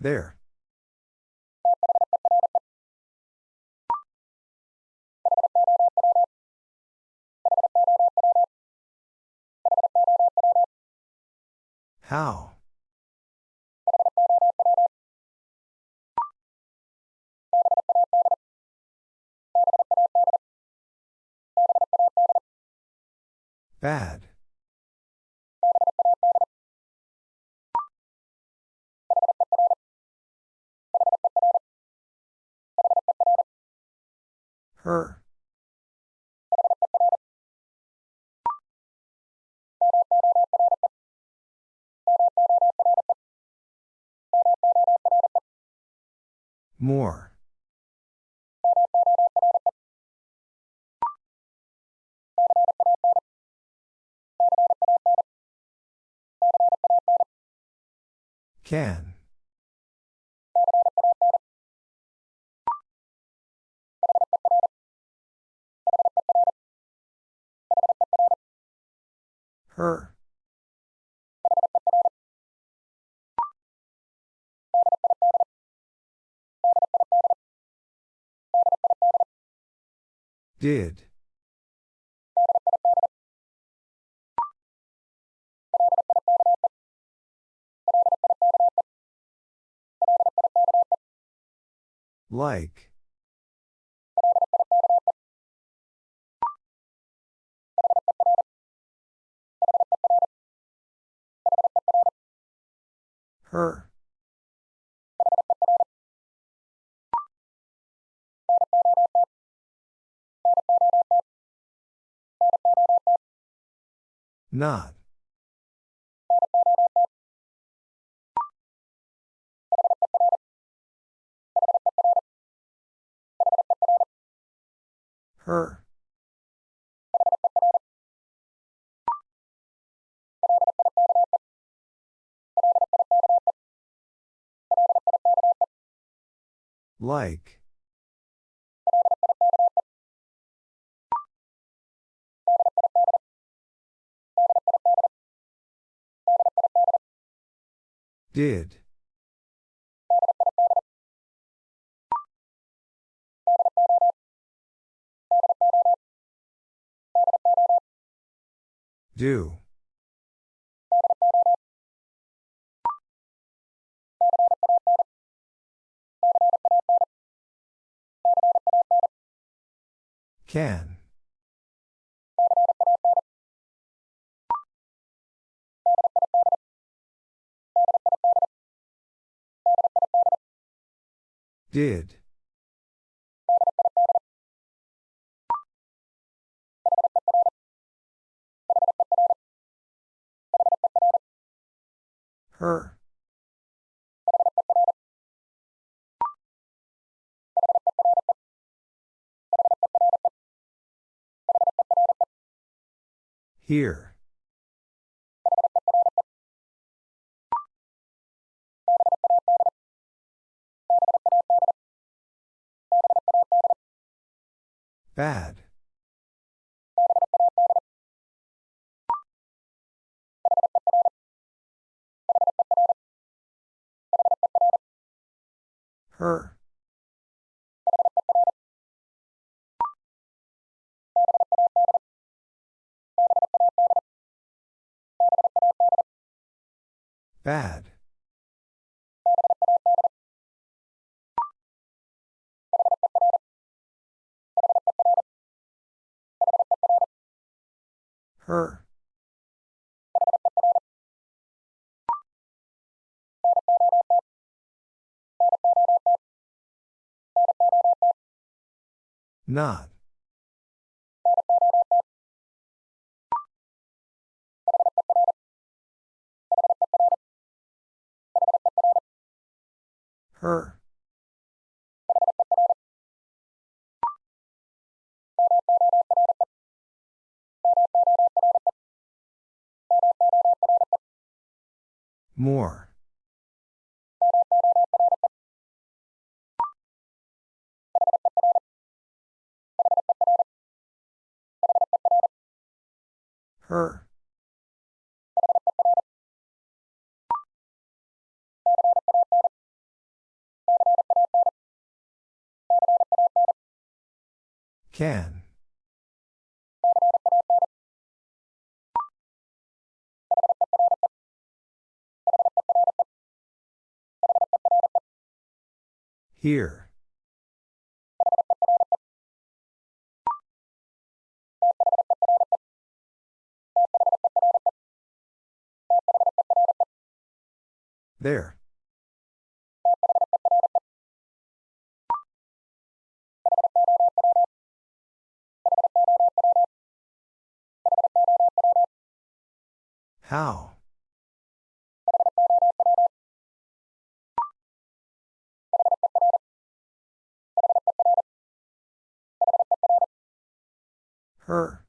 There. How? Bad. Her. More. Can. Her. Did. Like. Her. Not. Her. Like. Did. Do. Can. Did. Her. Here. Bad. Her. Bad. Her. Not. Her. More. Her. Can. Here. There. How? Her.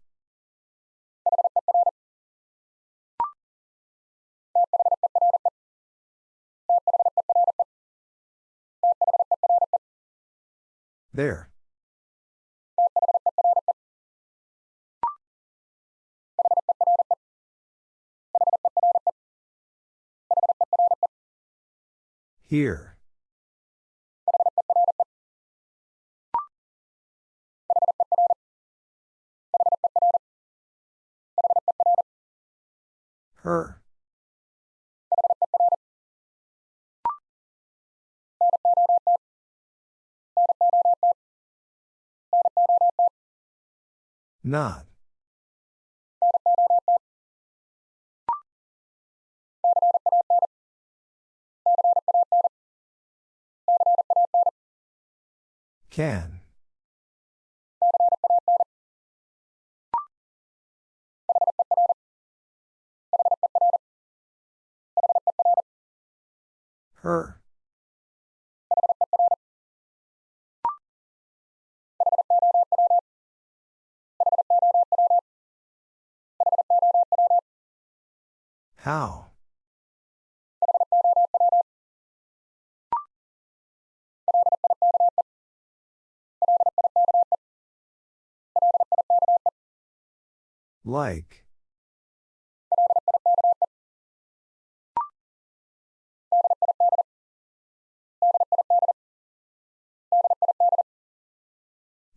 There. Here. Her. Not. Can. Her. How? Like.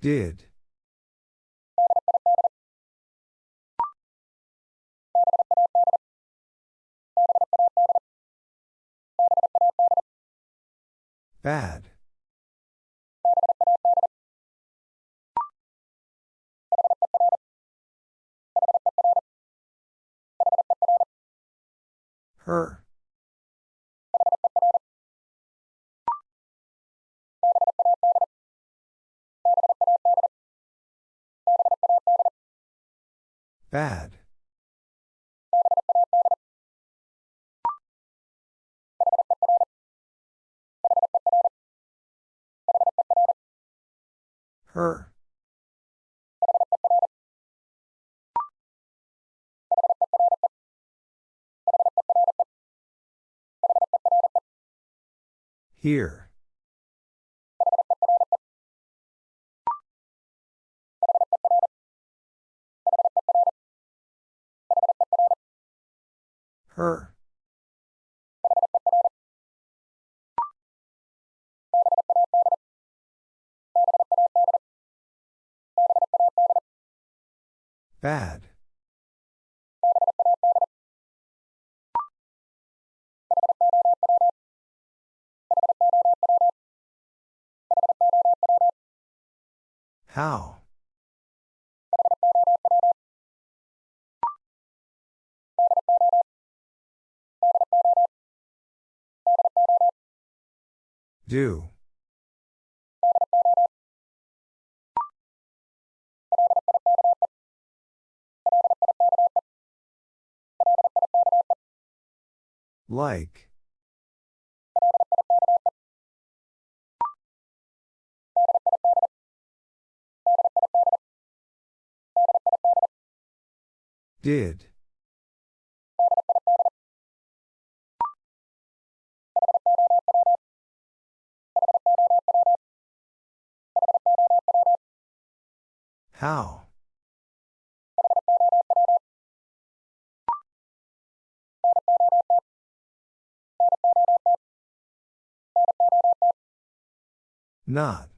Did. Bad. Her. Bad. Her. Here. Her. Bad. How? Do. Like. Did. How? Not.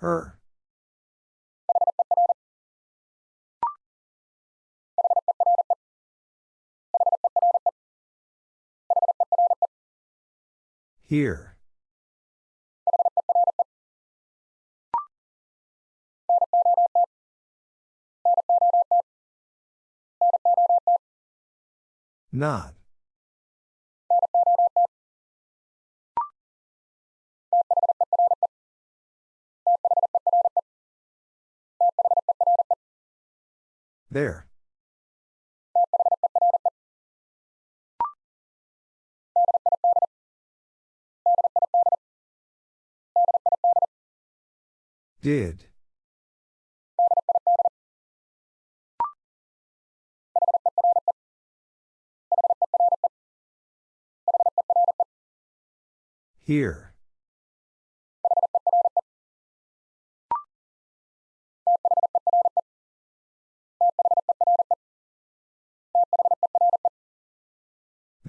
Her. Here. Not. There. Did. Here.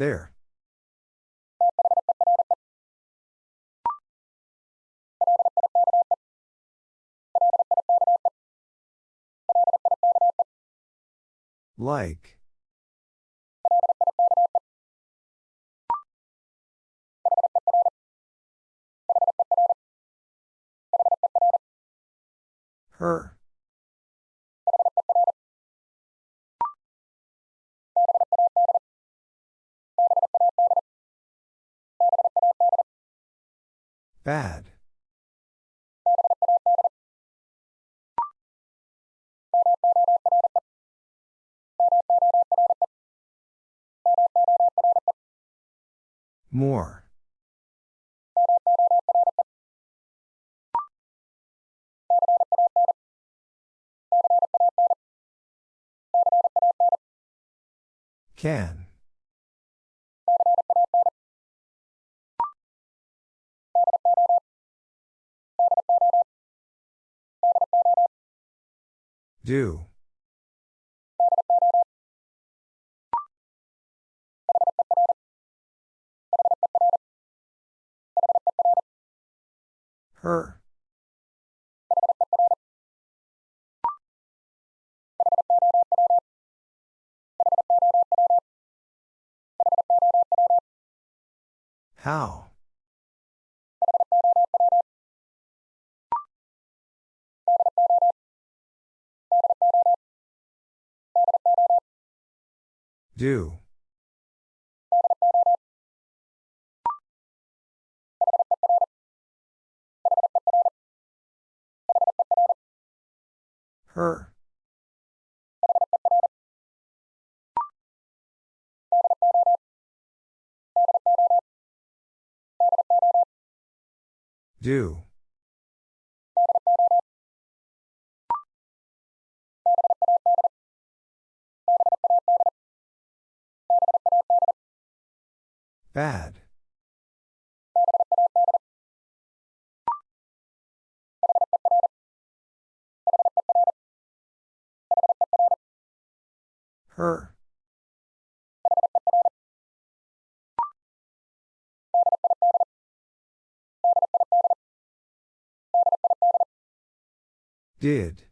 There. Like. Her. Bad. More. Can. Do. Her. How? Do. Her. Do. Bad. Her. Did.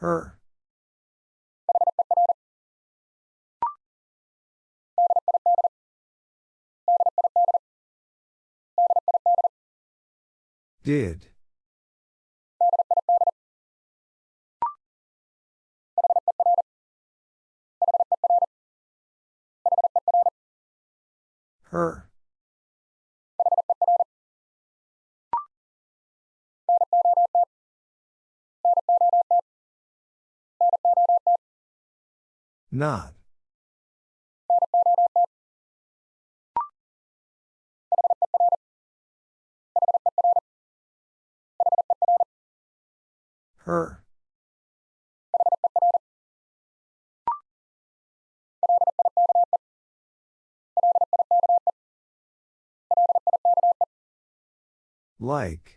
Her. Did. Her. Not. Her. Like.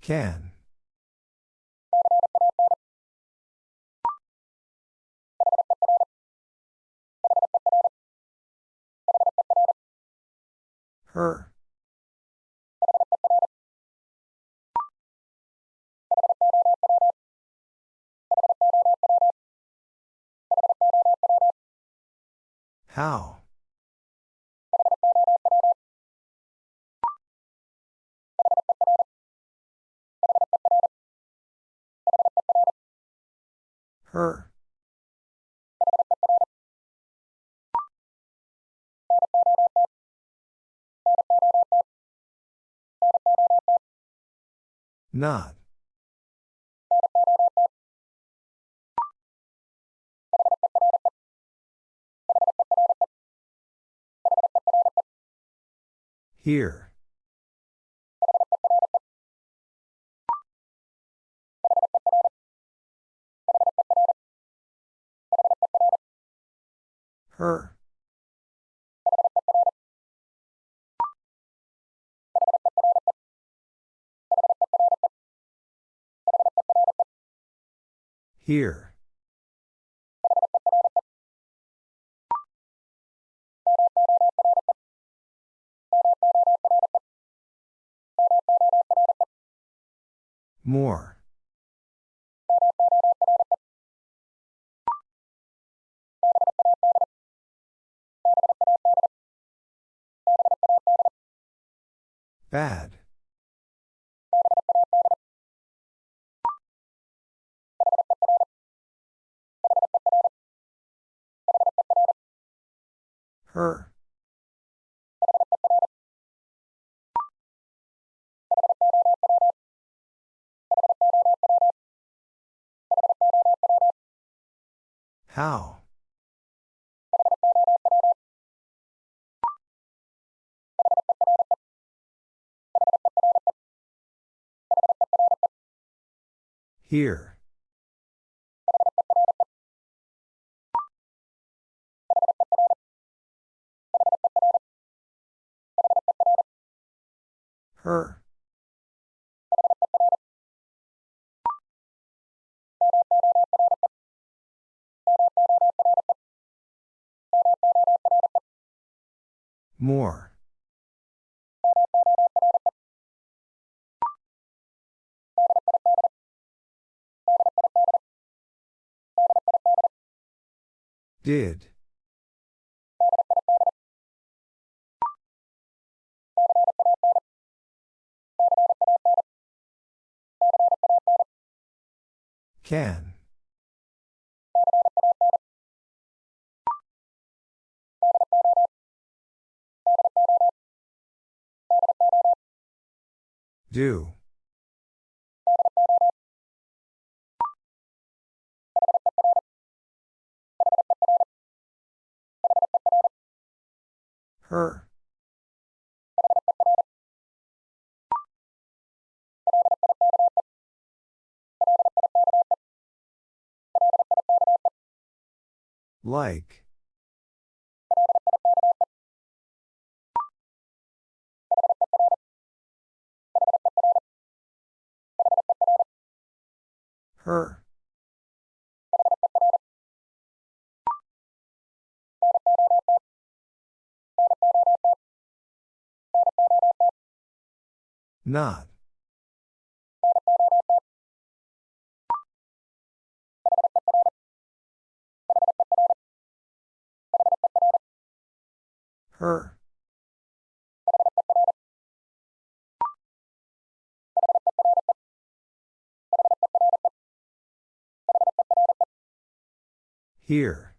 Can. Her. How? Her. Not. Here. Her. Here. More. Bad. Her. How? Here. Her. More. Did. Can. Do. Her. Like. Her. Not. Her. Here.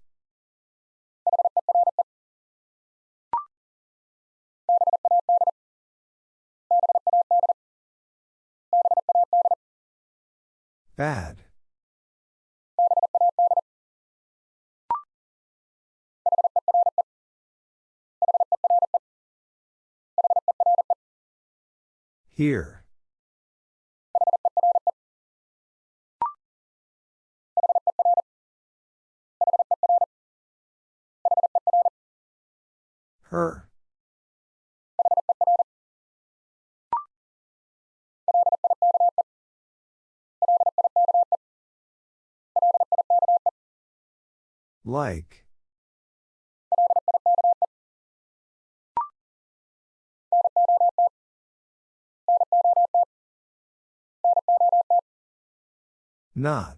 Bad. Here. Her. Like. Not.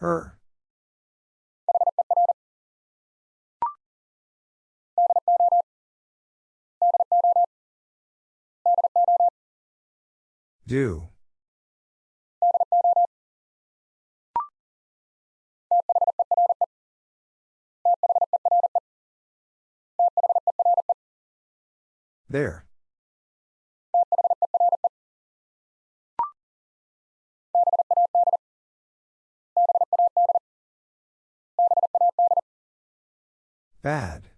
Her. Do. There. Bad.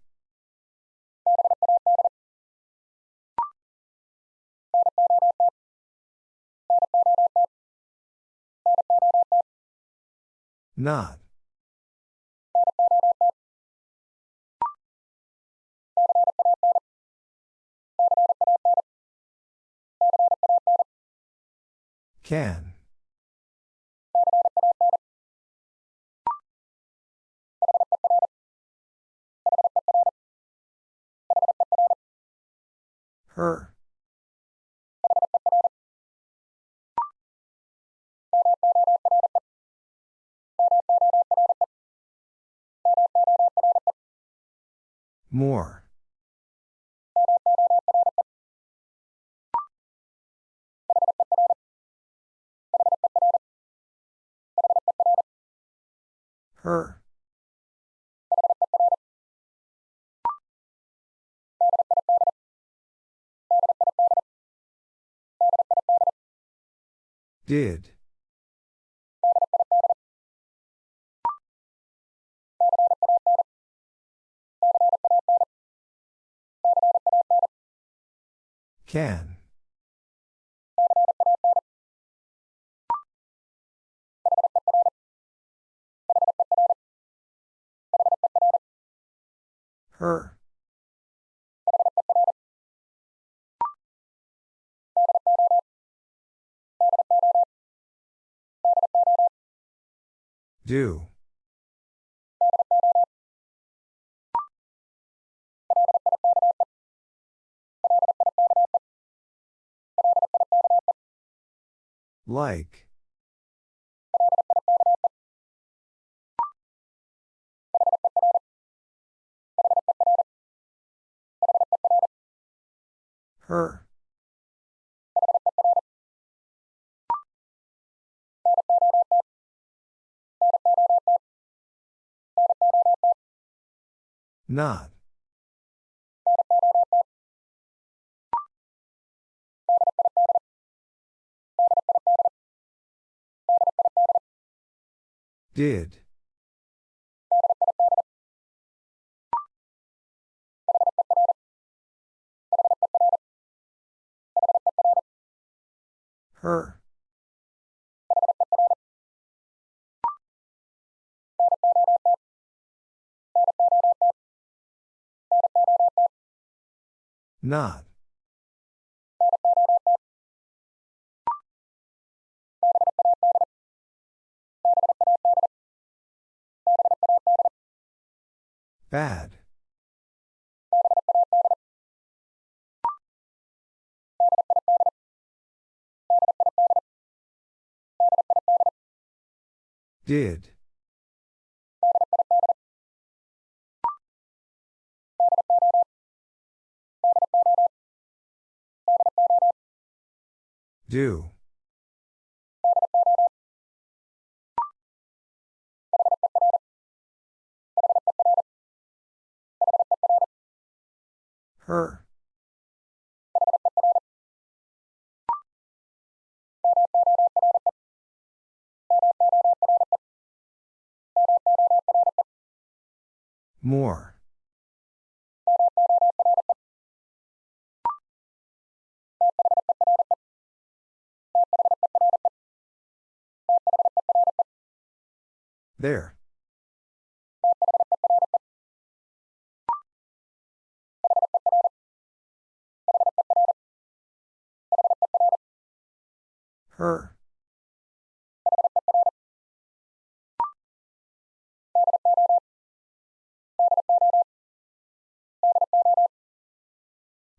Not. Can. Her. More. Her. Did. Can. Her. Do. Like. Her. Not. Did. Her. Not. Bad. Did. Do. Her. More. There. Her.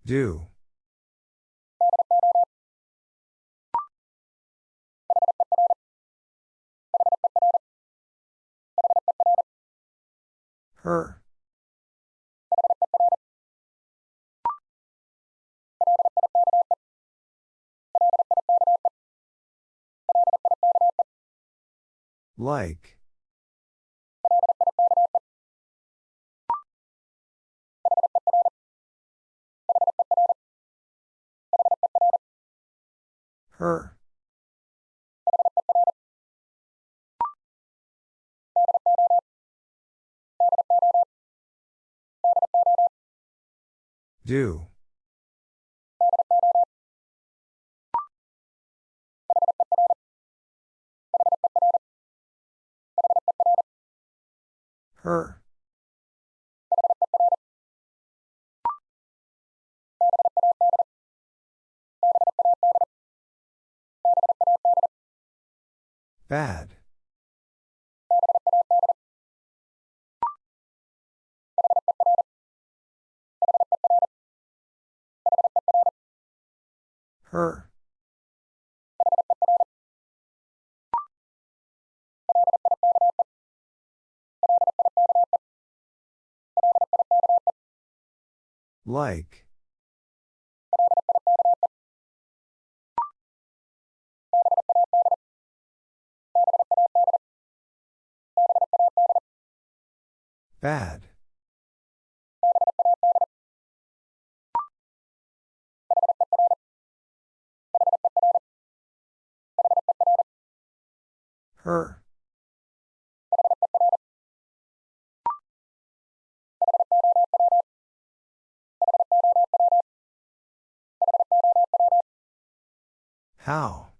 Do. Her. Like. Her. Do. Her. Bad. Her. Like. Bad. Her. How?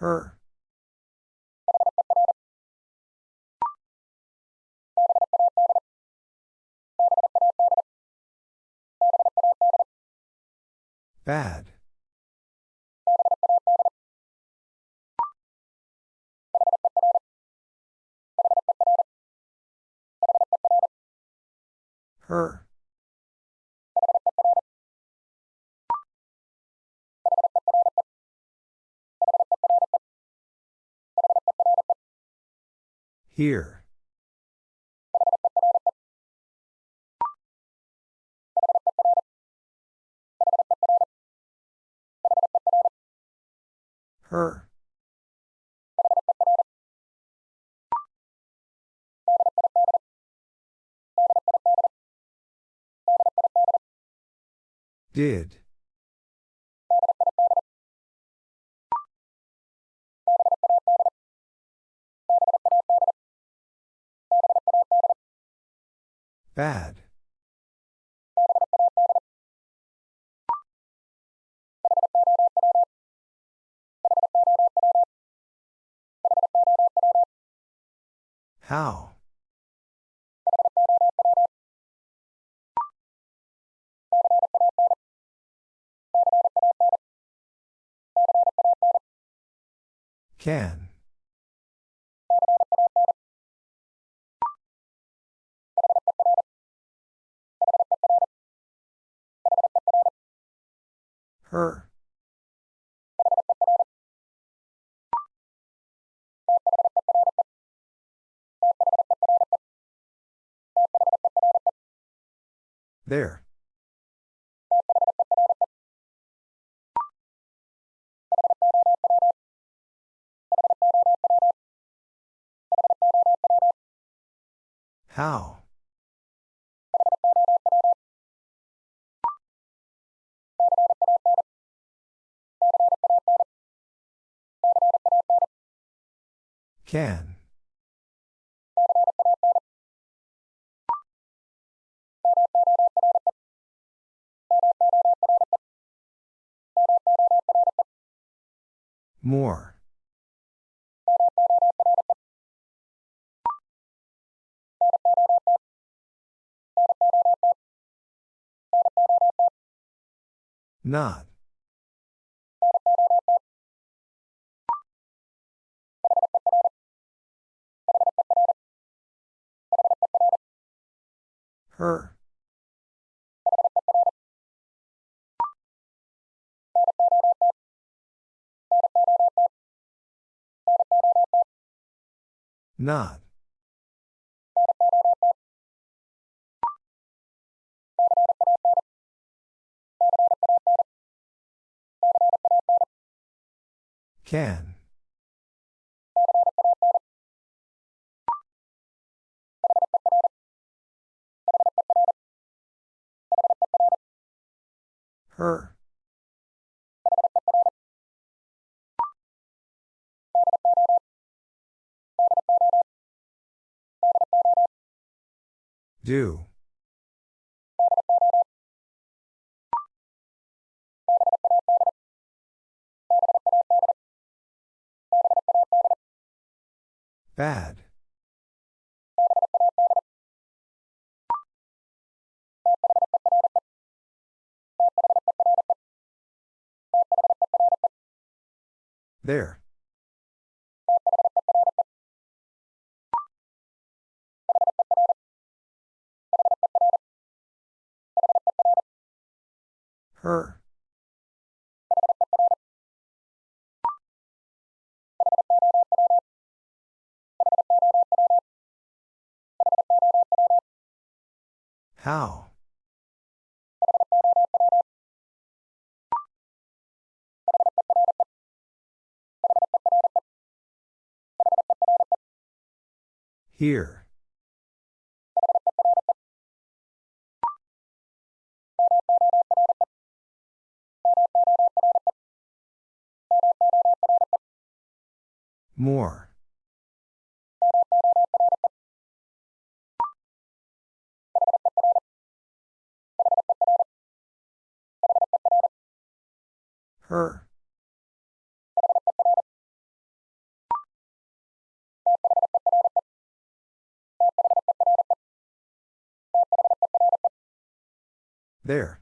Her. Bad. Her. Here. Her. Did. Bad. How? Can. Her. There. How? Can. More. Not. Her. Not. Can. Her. Do. Bad. There. Her. How? Here. More. Her. There.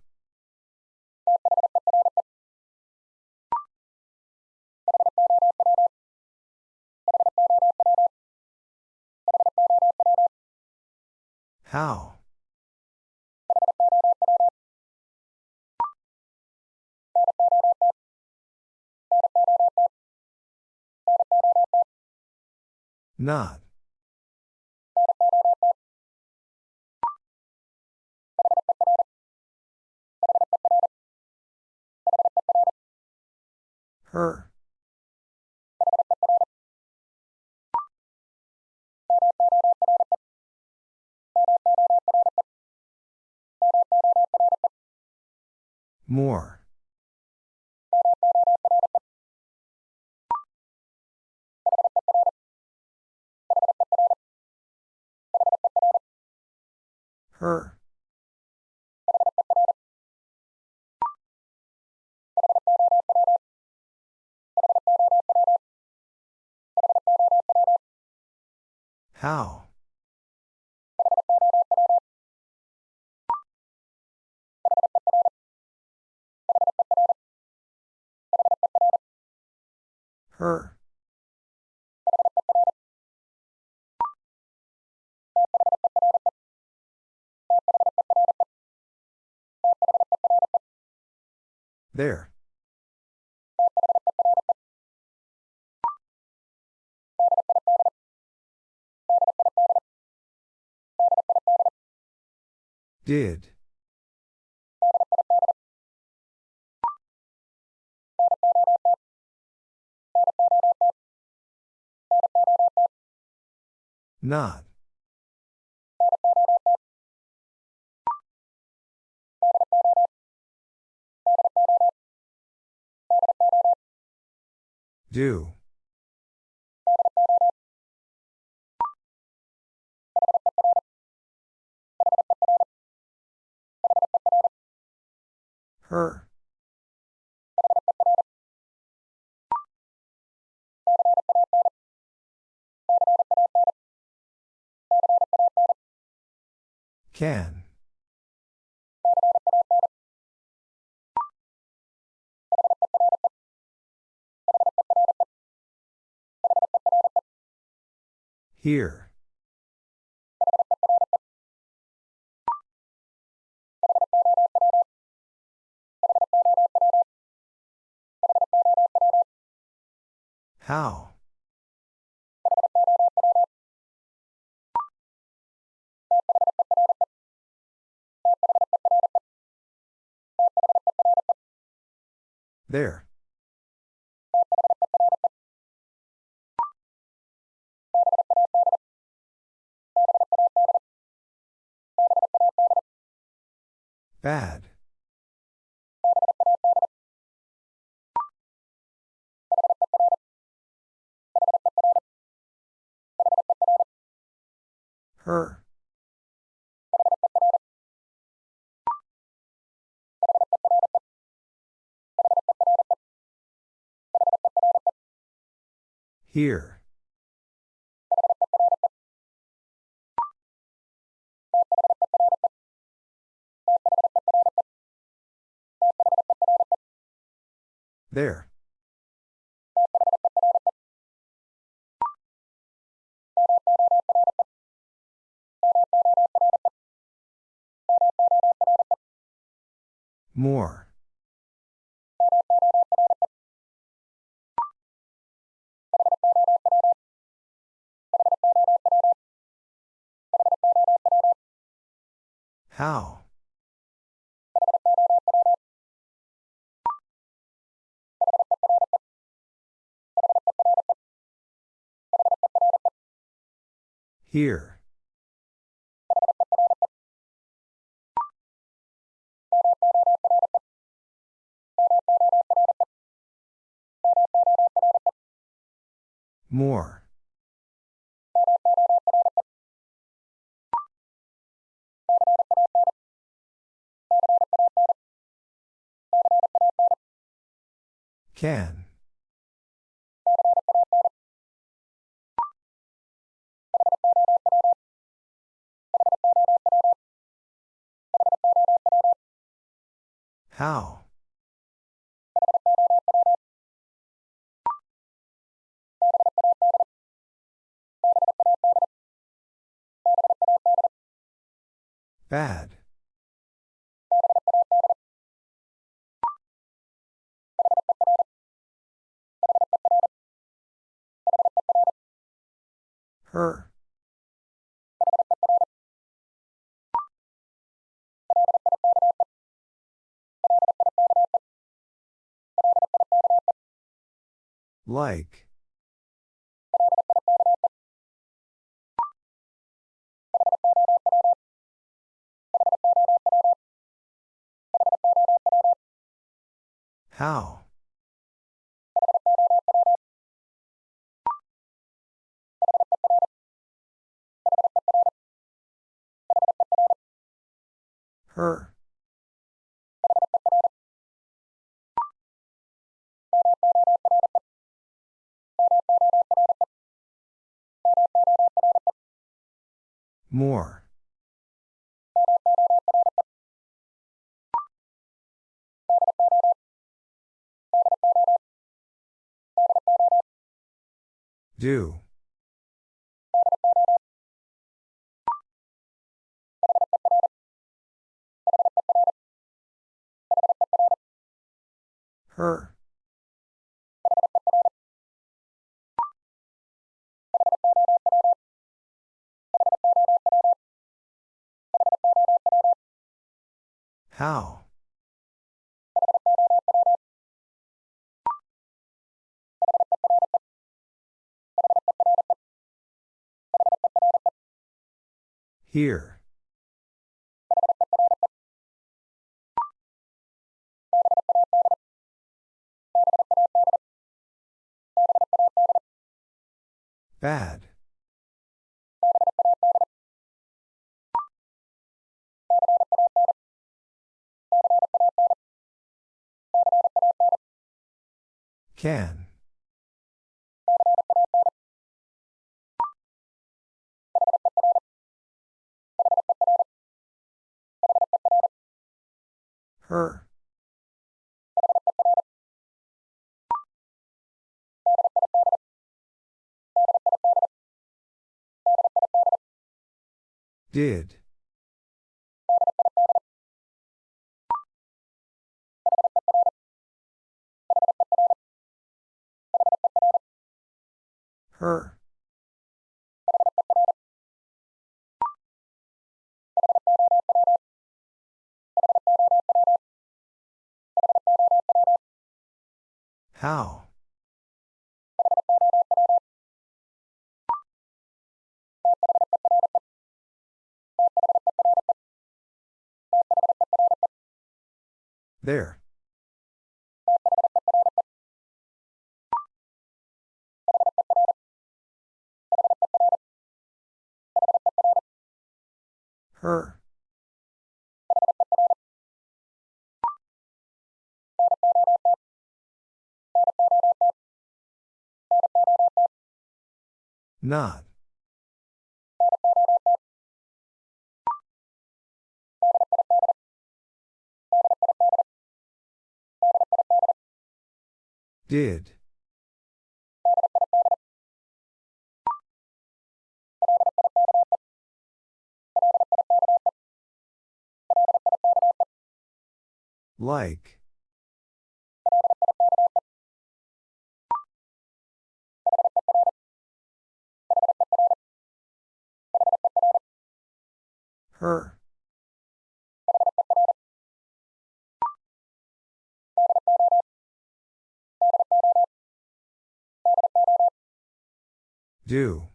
How? Not. Her. More. Her. How? Her. There. Did. Not. Do. Her. Can. Here. How? There. Bad. Her. Here. There. More. How? Here. More. Can. How? Bad. Her. Like. How? Her. More. Do. Her. How? Here. Bad. Can. Her. Did. Her. How? There. Her. Not. Did. Like. Her. Do.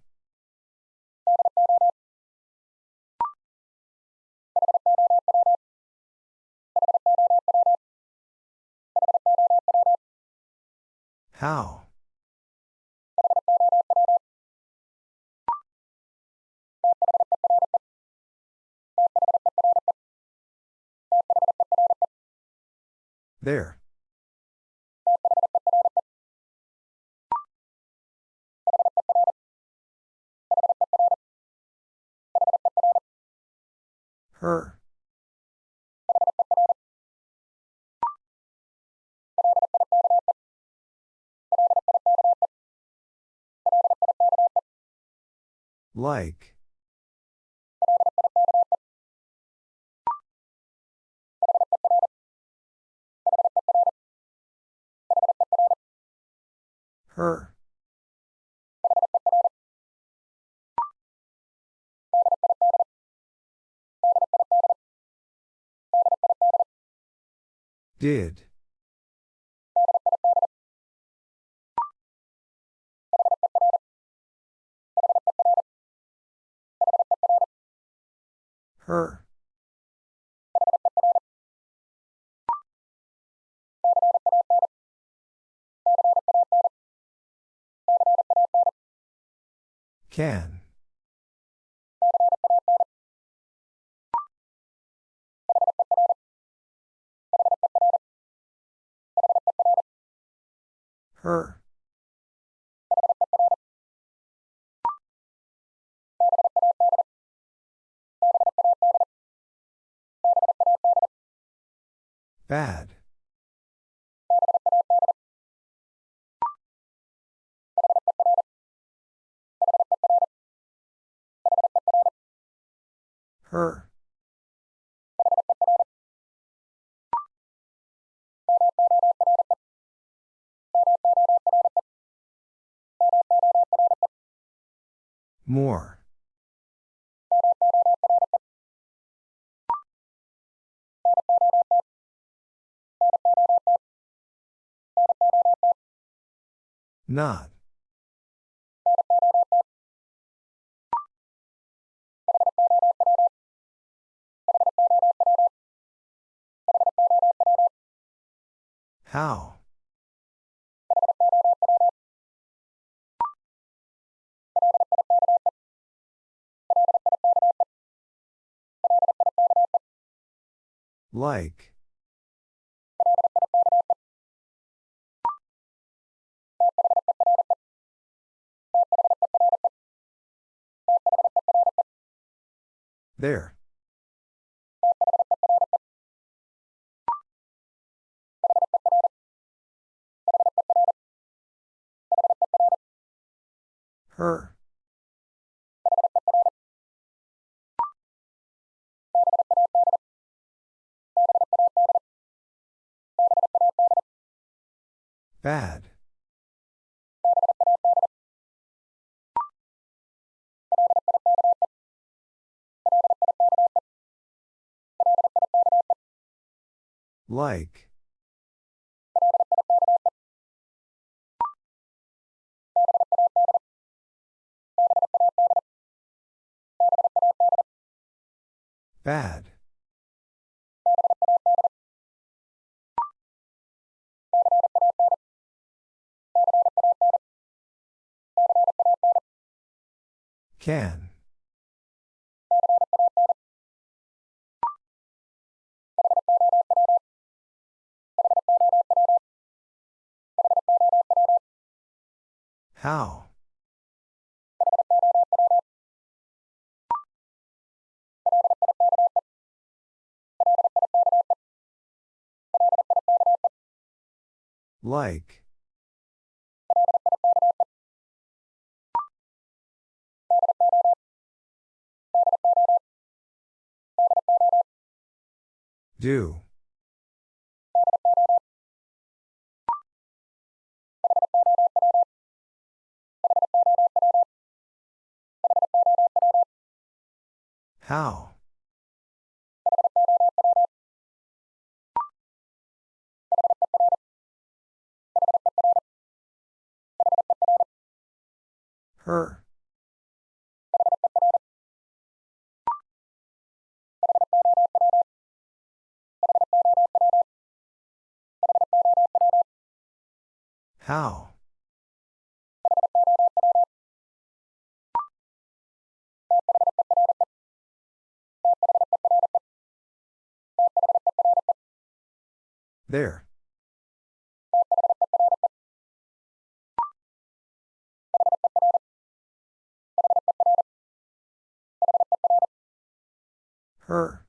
How? There. Her. Like. Her. Did. Her. Can. Her. Bad. Her. More. Not. How? Like. There. Her. Bad. Like. Bad. Can. How? Like. Do. How? Her. How? There. Her.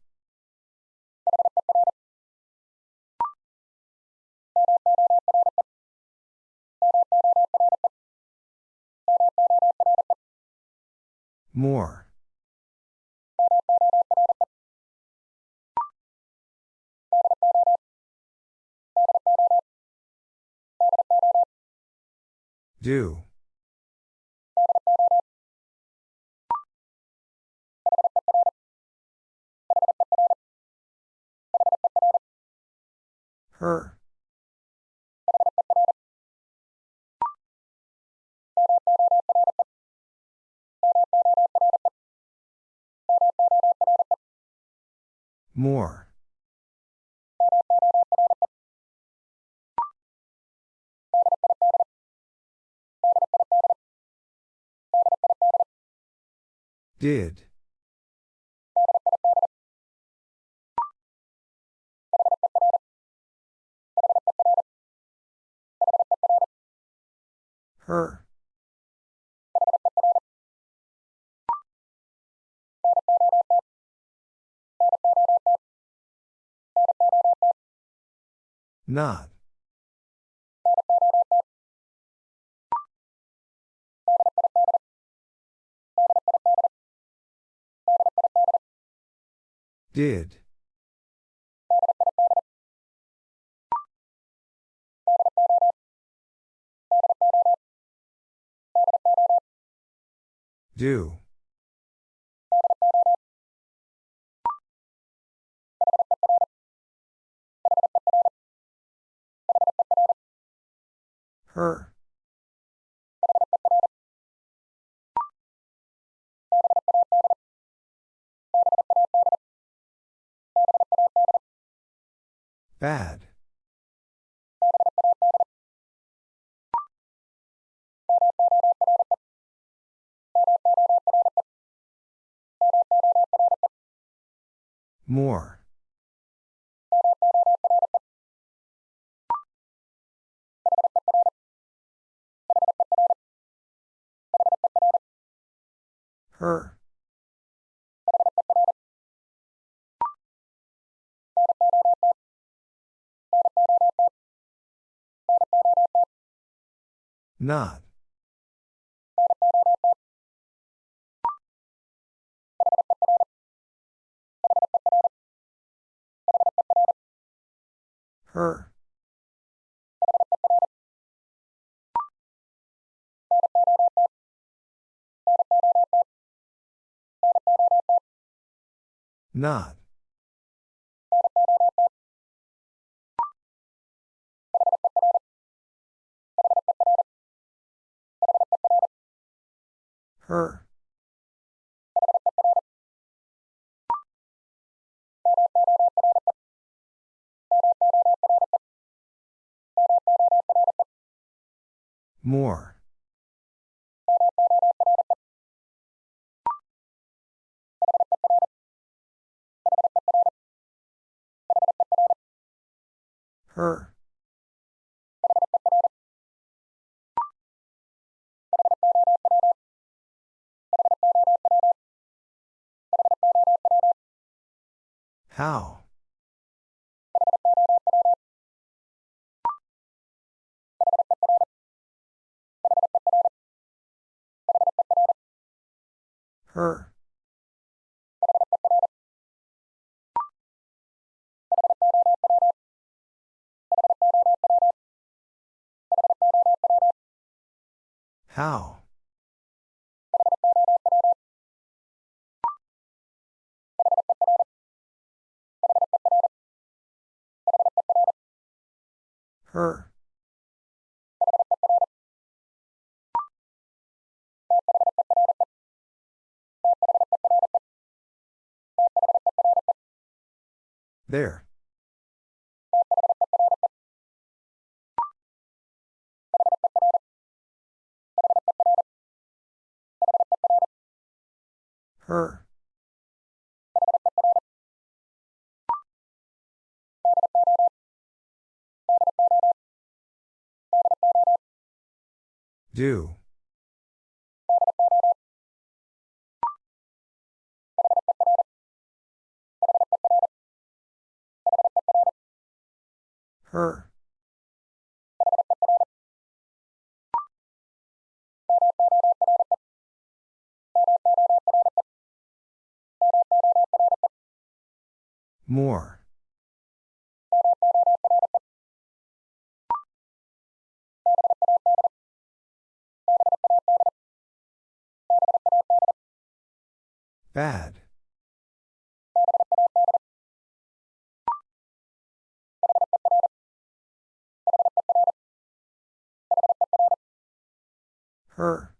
More. Do. Her. More. Did. Her. Not. Did. Do. Her. Bad. More. Her. Not. Her. Not. Her. More. Her. How? Her. How? Her. There. Her. Do. Her. More. Bad. Her.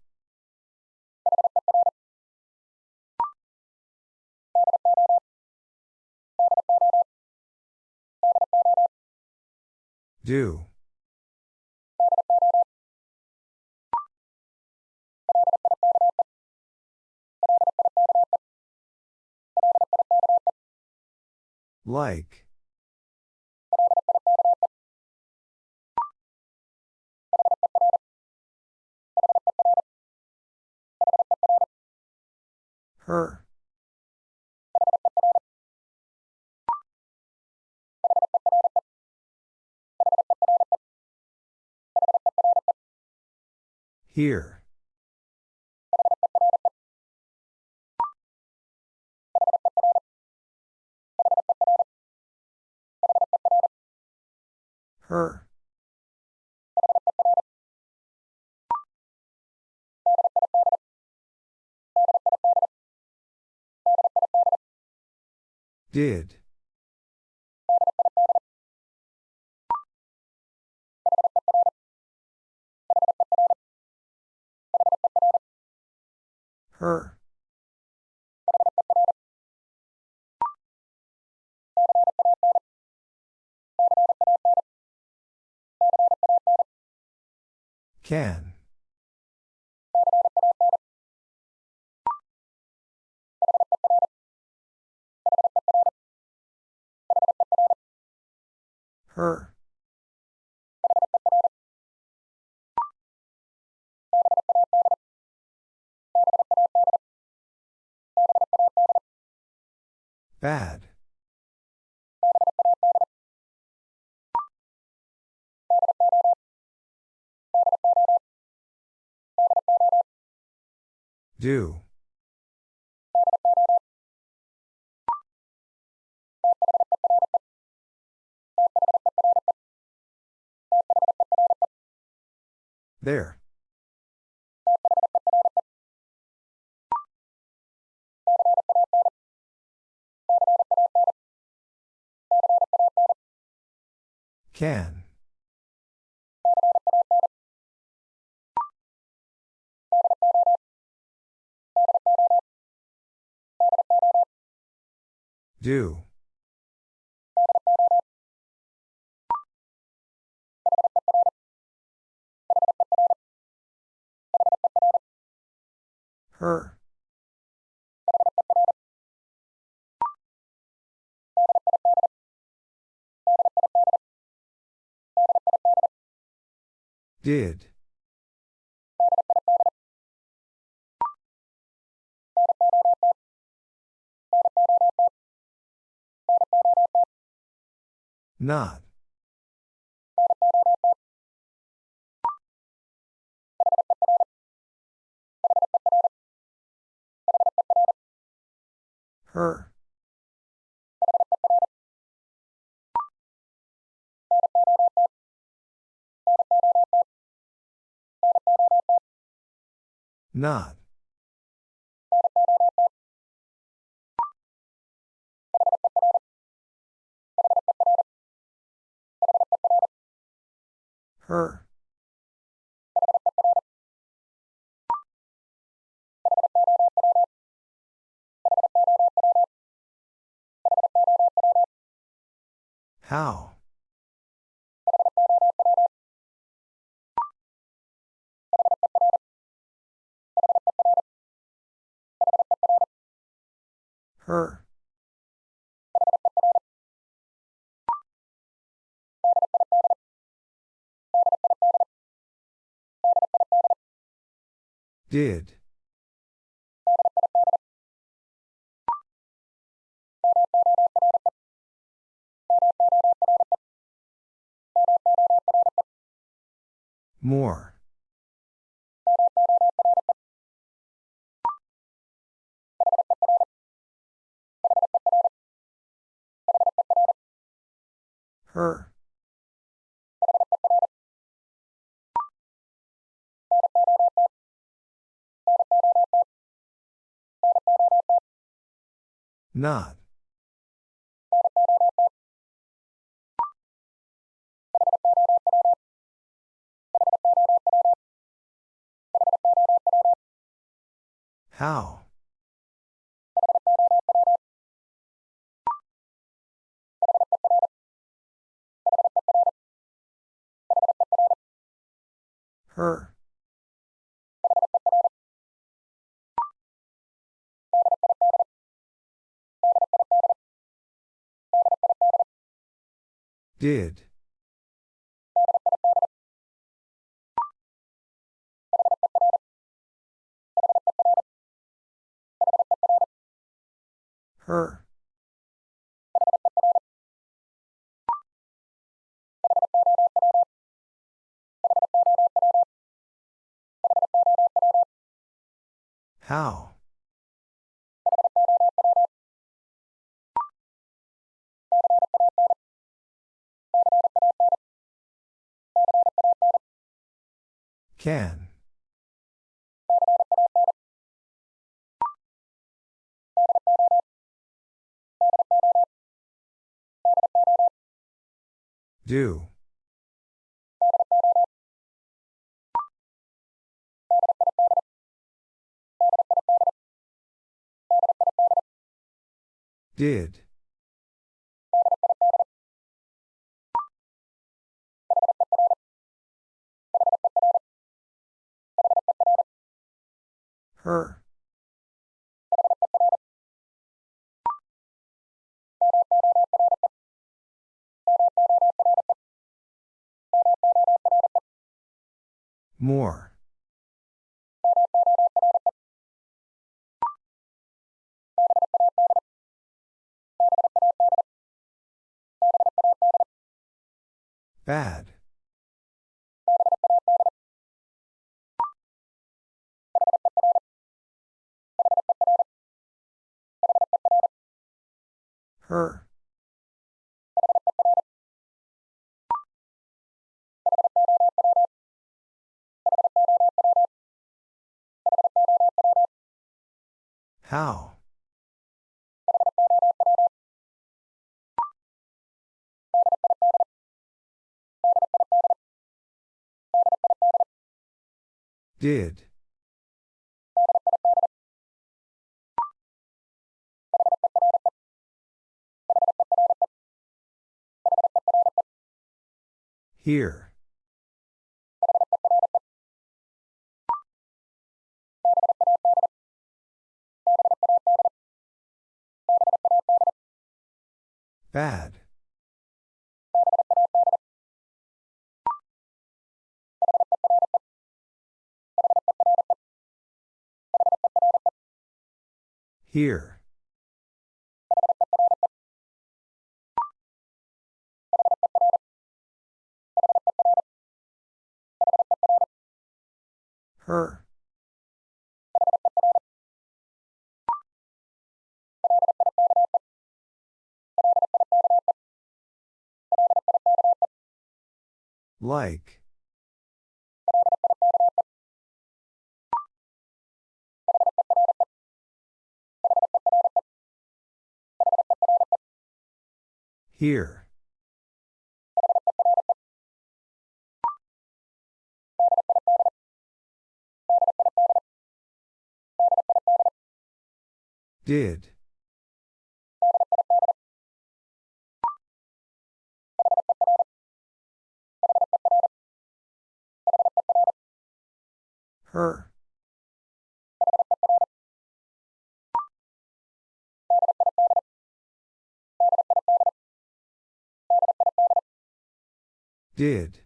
Do. Like. Her. Here. Her. Did. Her. Can. Her. Bad. Do. There. Can. Do. Her. Did. Not. Her. Not. Her. How? Her. Did. More. Her. Not. How? Her. Did. Her. How? Can. Do. Did. Her. More. Bad. Her. How? Did. Here. Bad. Here. Her. Like. Here. Did. Her. Did.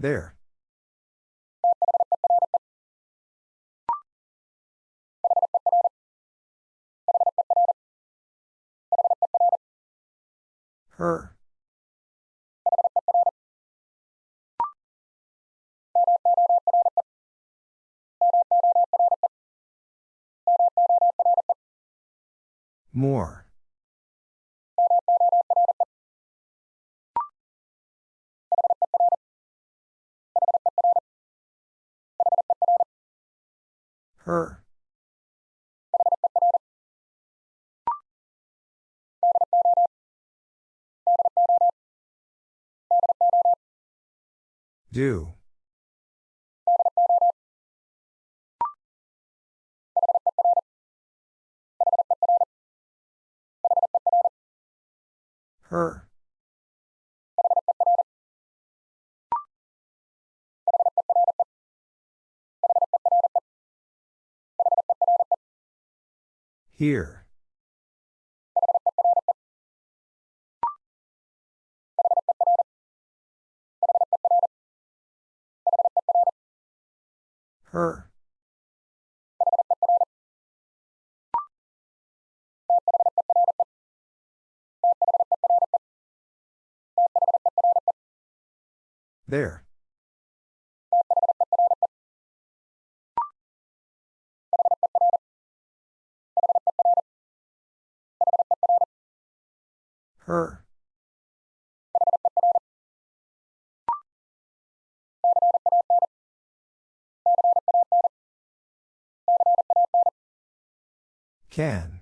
There. Her. More. Her. Do. Her. Here. Her. There. Her. Can.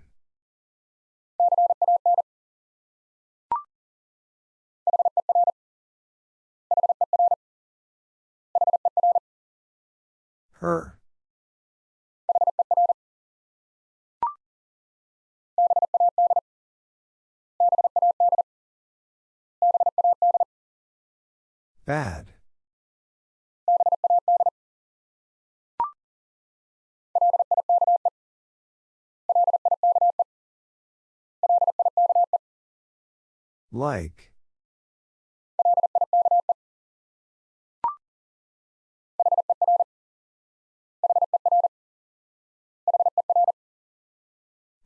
Her. Bad. Like.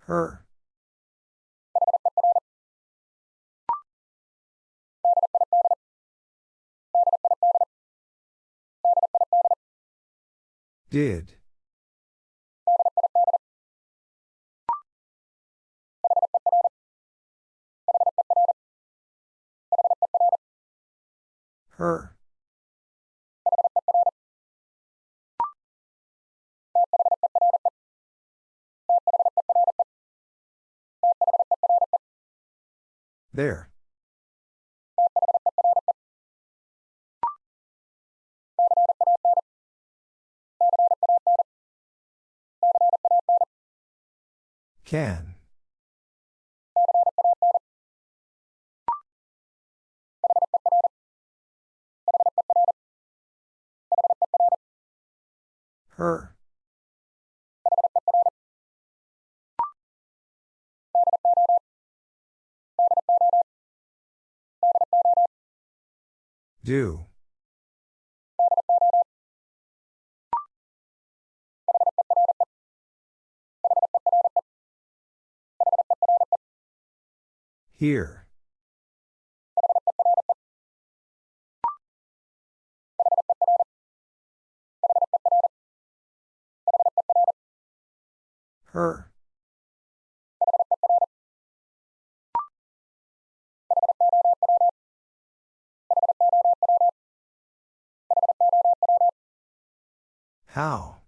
Her. Did. Her. There. Can. Her. Do. Here. Her. How?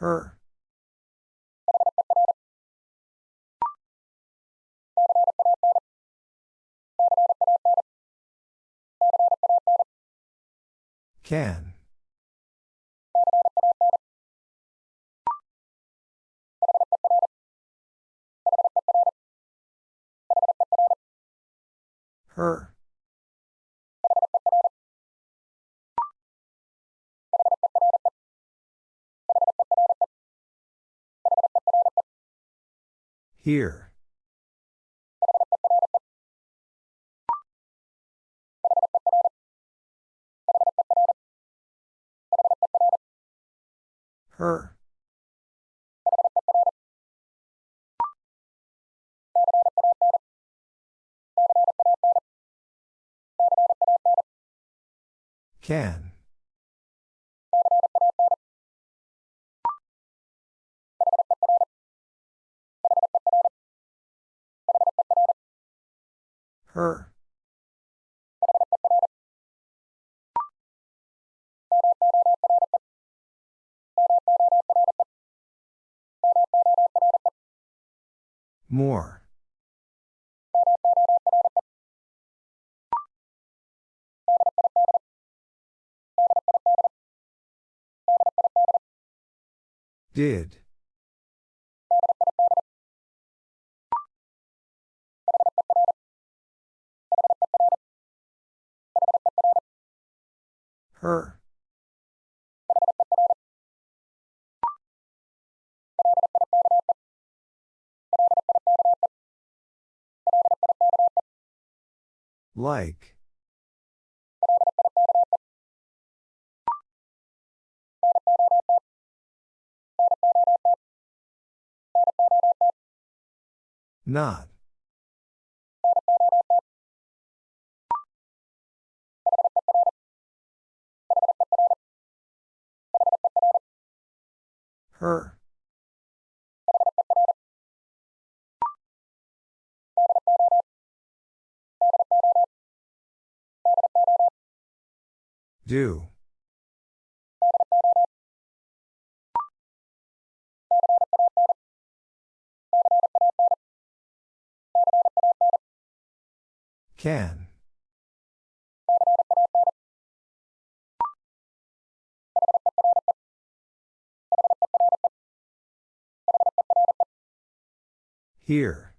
Her. Can. Her. Here. Her. Can. Her. More. Did. Her. Like. Not. Her. Do. Can. Here.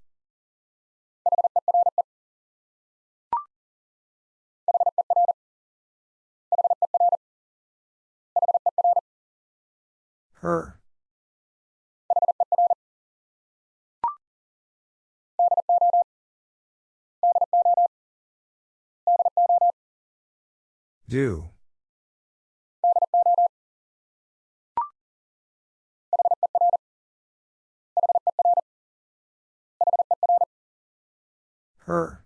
Her. Do. Her.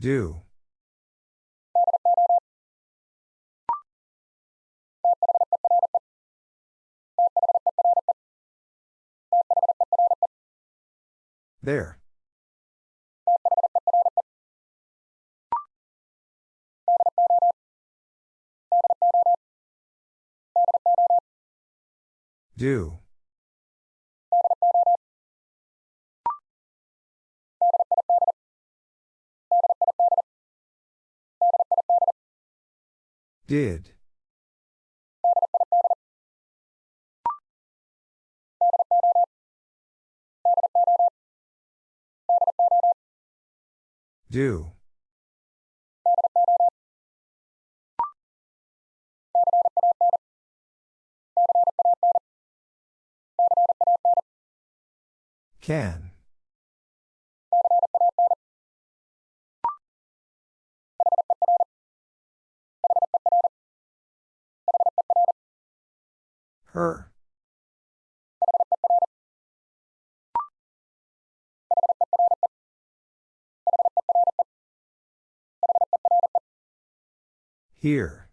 Do. There. Do. Did. Do. Can. Her. Here.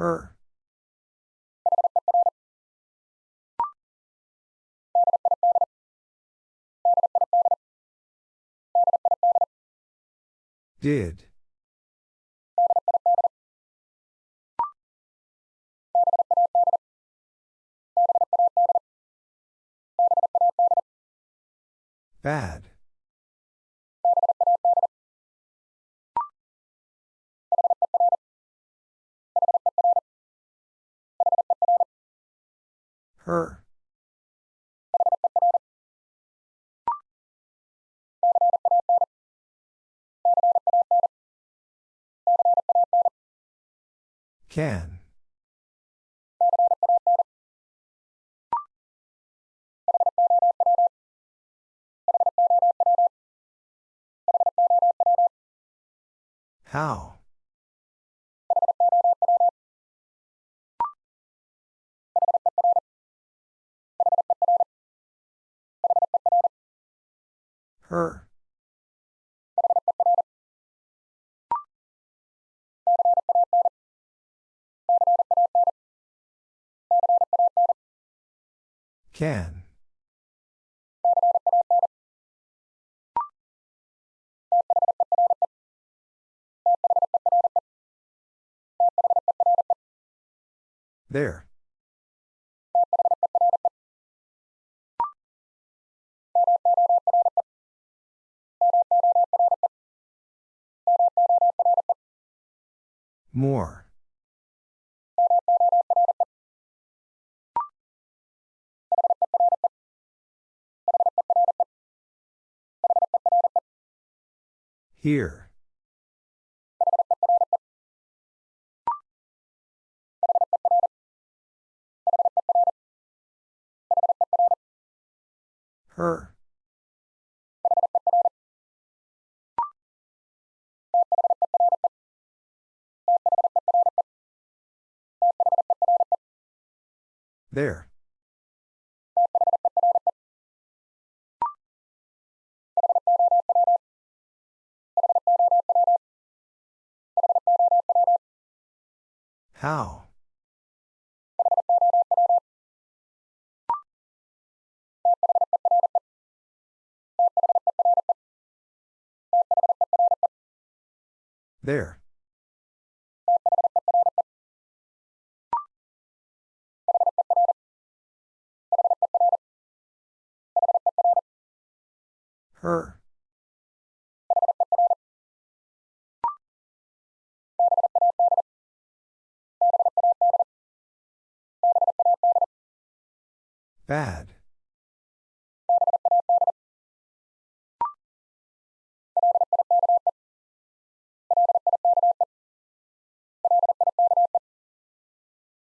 Her. Did. Bad. Her. Can. How? Her. Can. There. More. Here. Her. There. How? There. Her. Bad.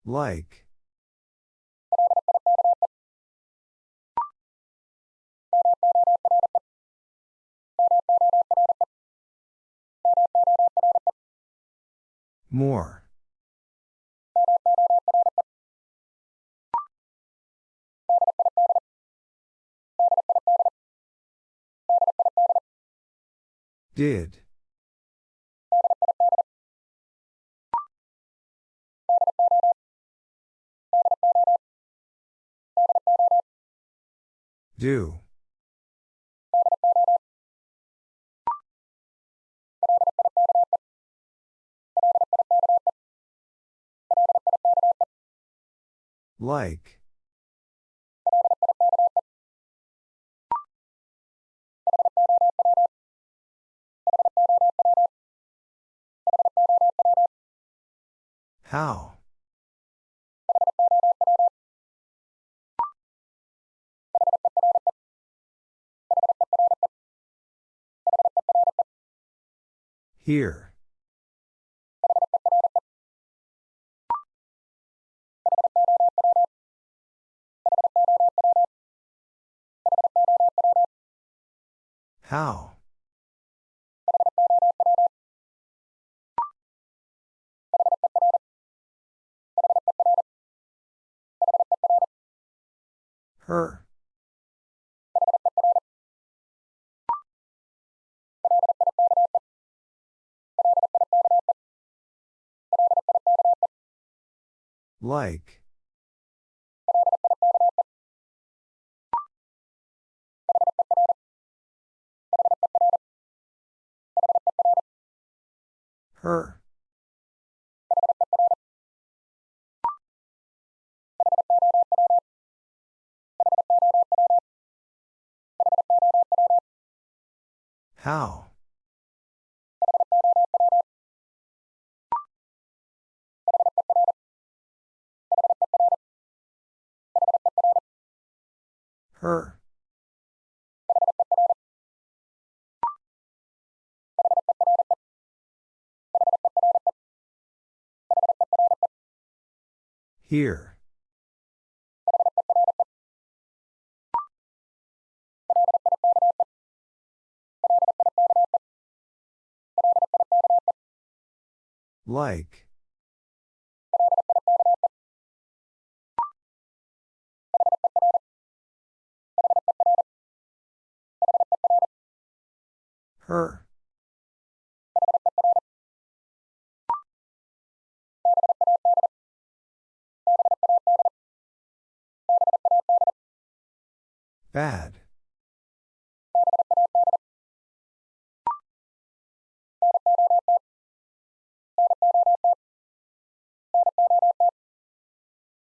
Like. More. Did. Do. Like. How? Here. How? Her. Like. Her. How? Her. Here. Like. Her. Bad.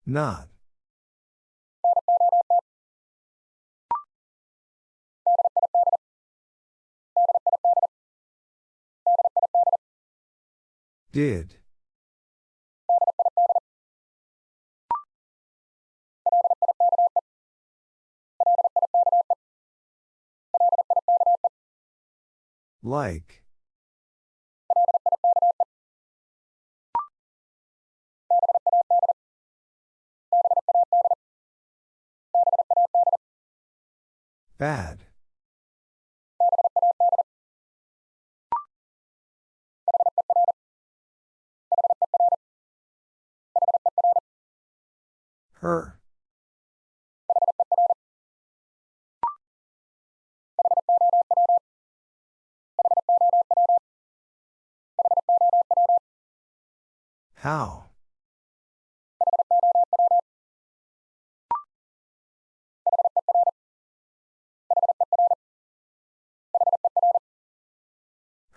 Not. Did. Like. Bad. Her. How?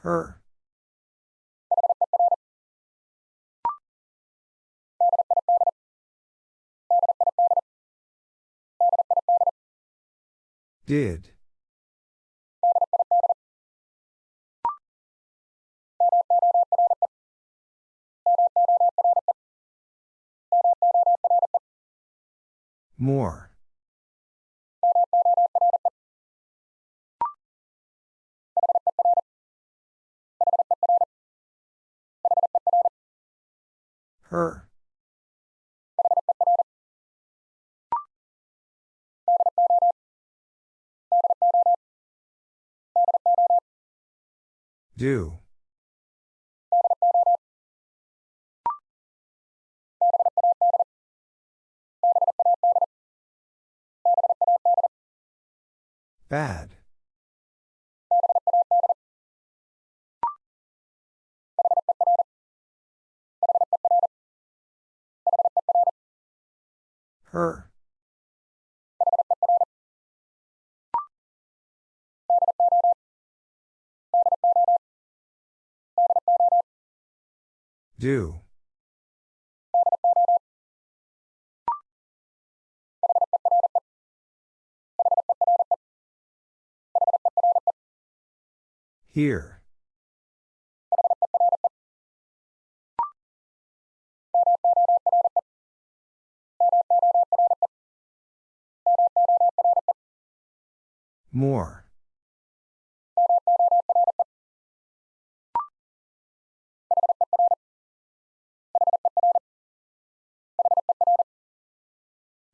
Her. Did. More. Her. Do. Bad. Her. Do. Here. More.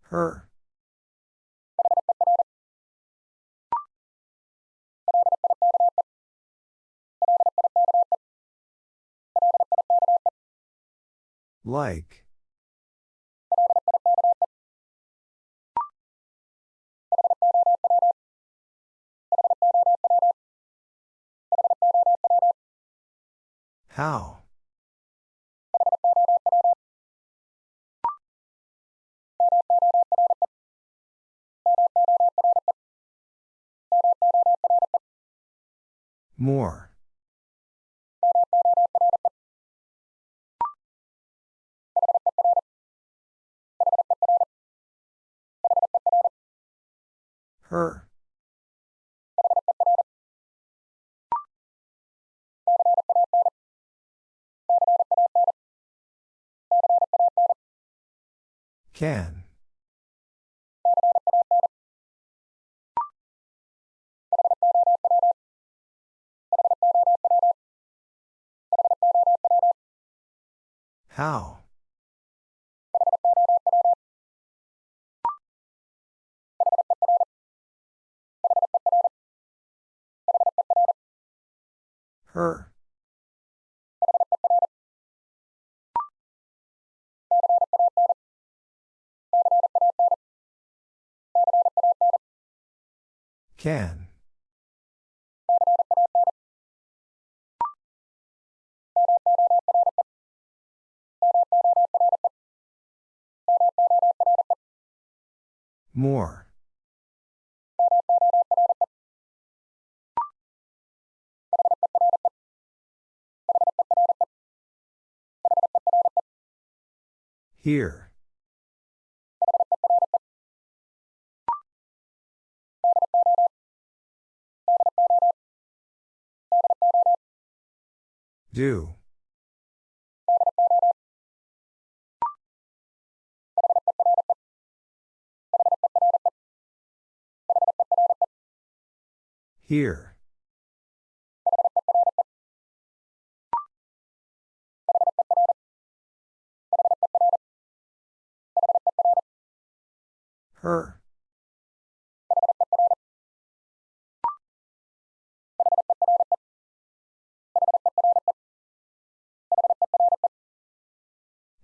Her. Like. How? More. Her. Can. How? Her. Can. More. Here. Do. Here. Her.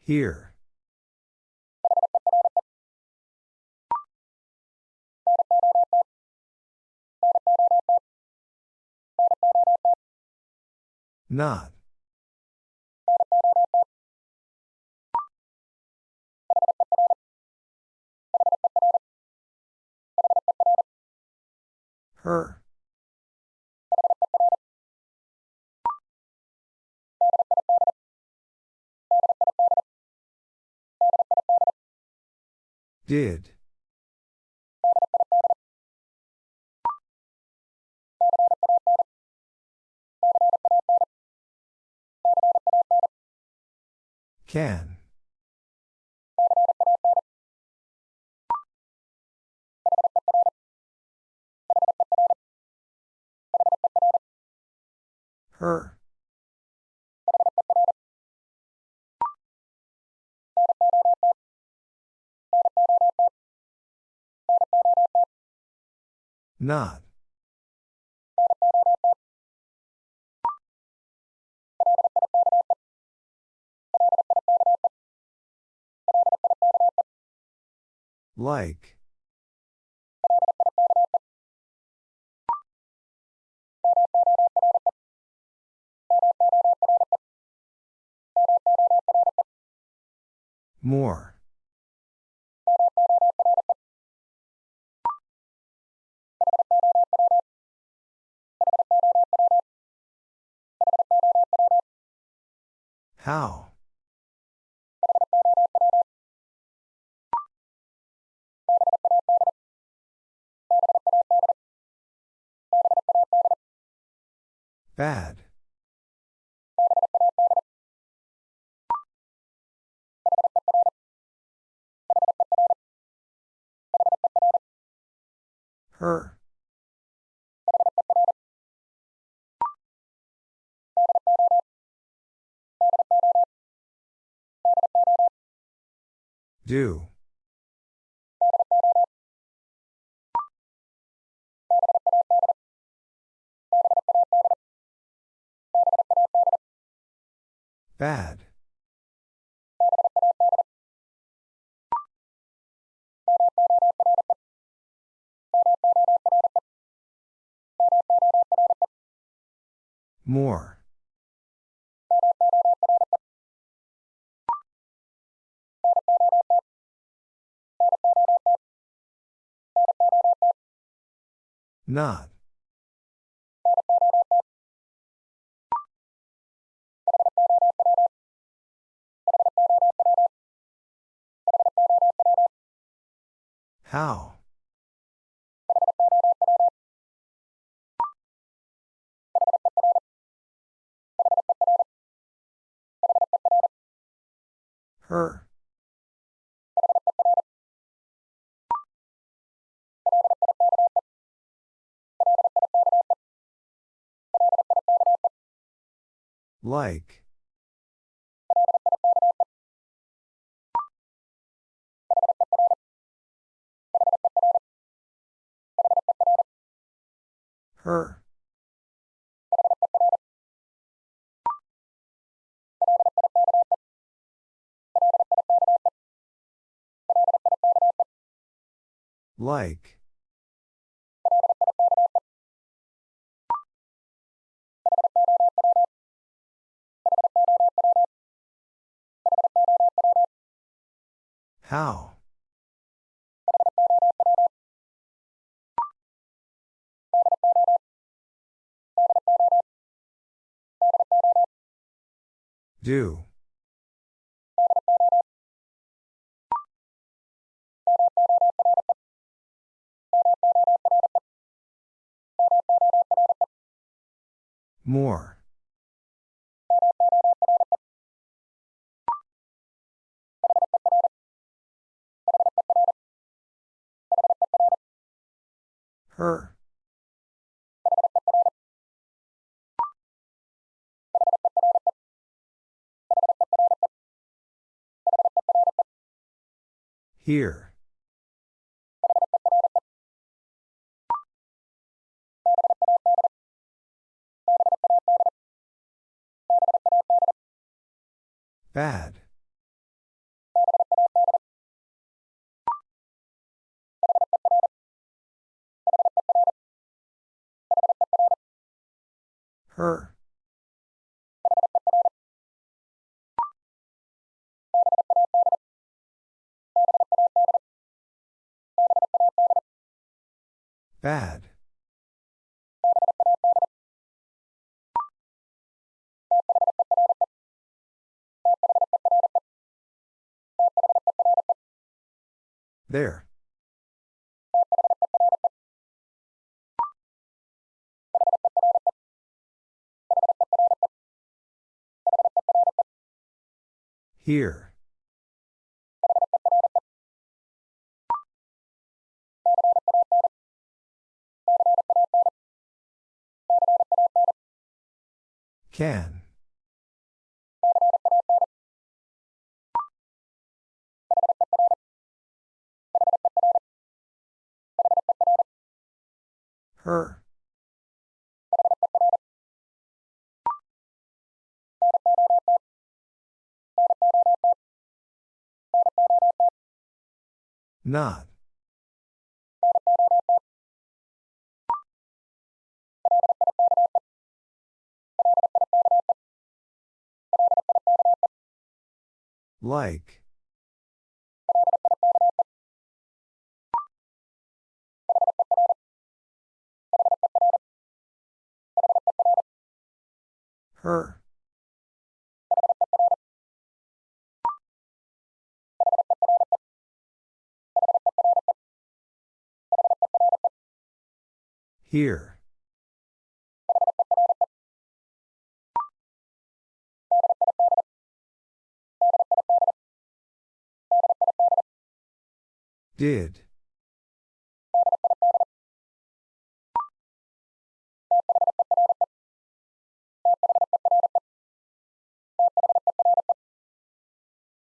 Here. Not. Her. Did. Can. Her. Not. Like. More. How? Bad. Her. Do. Bad. More. Not. How? Her. Like. Her. Like. How? Do. More. Her. Here. Bad. Her. Bad. There. Here. Can. Her. Not. Like. Her. Here. Did.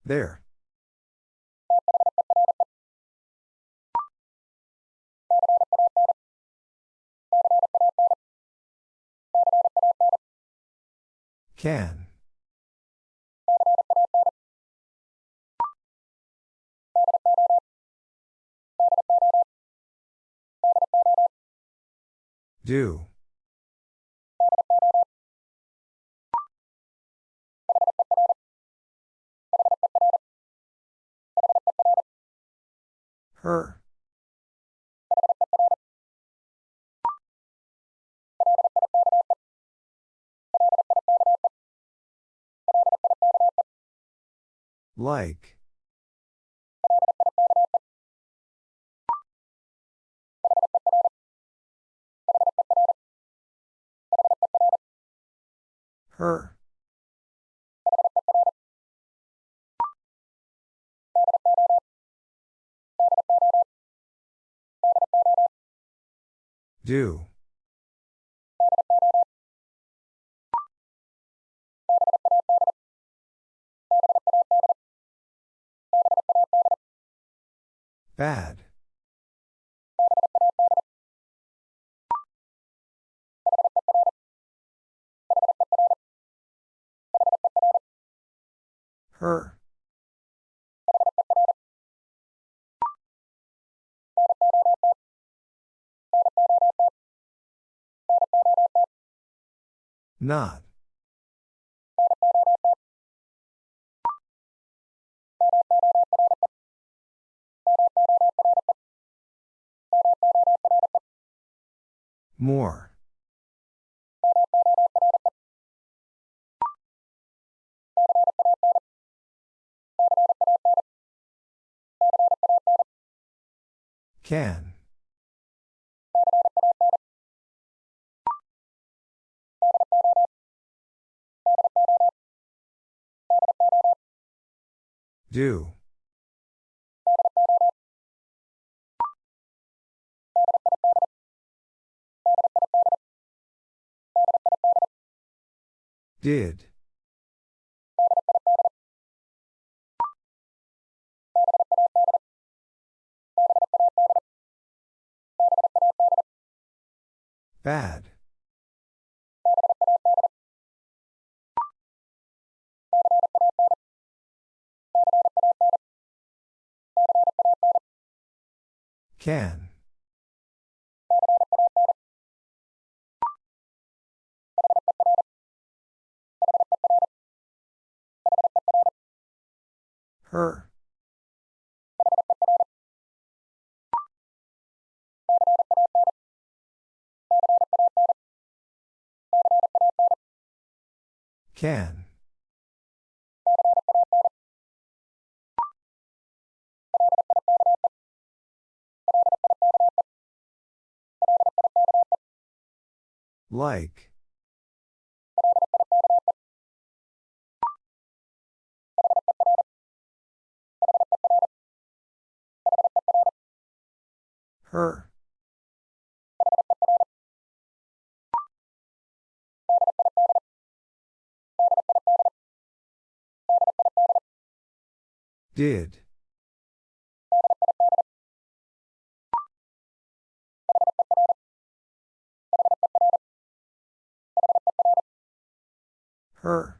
There. Can. Do. Her. Like. Her. Do. Bad. Her. Not. More. Can. Do. Did. Bad. Can. Her. Can. Like. Her. Did. Her.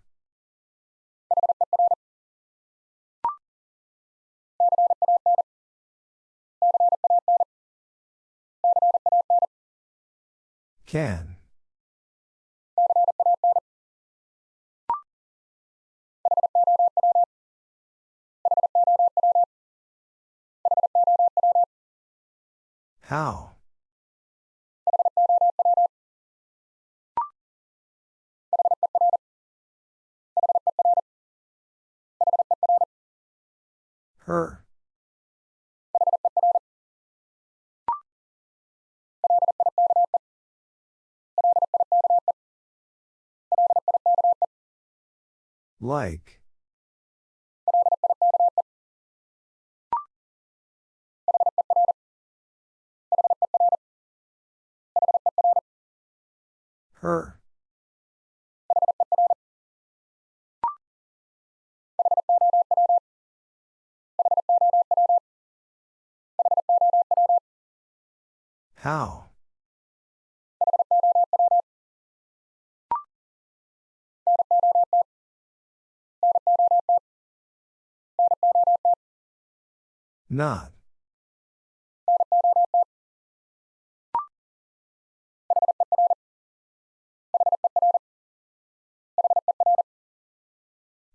Can. How? Her. Like. Her. How? Not.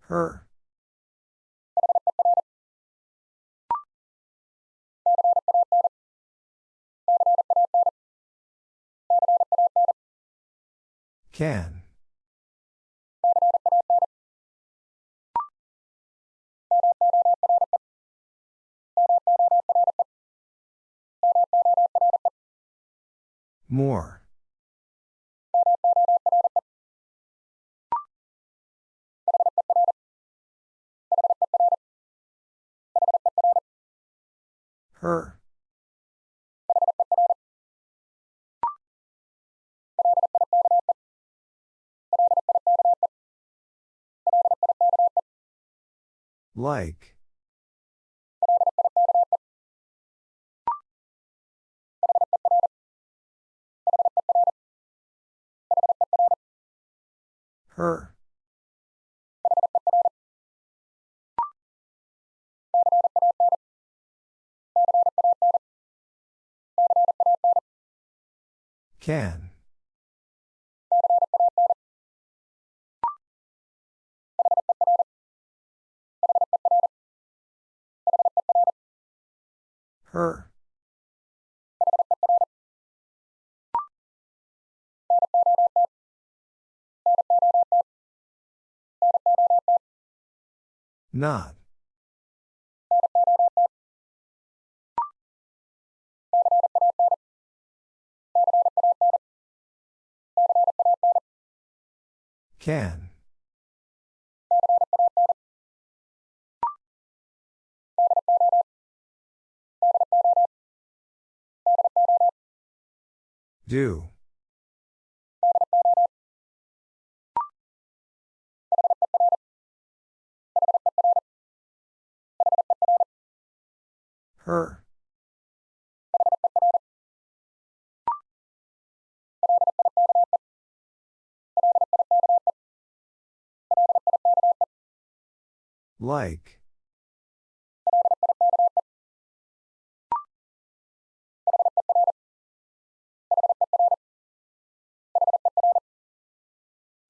Her. Can. More. Her. Like. Her. Can. Her. Not. Can. Do. Her. Like.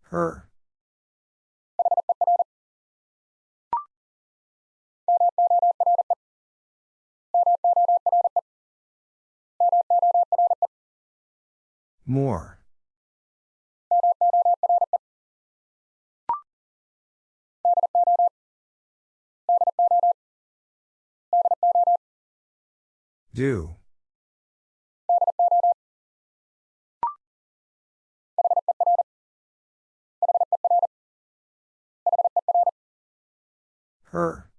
Her. More. Do. Her.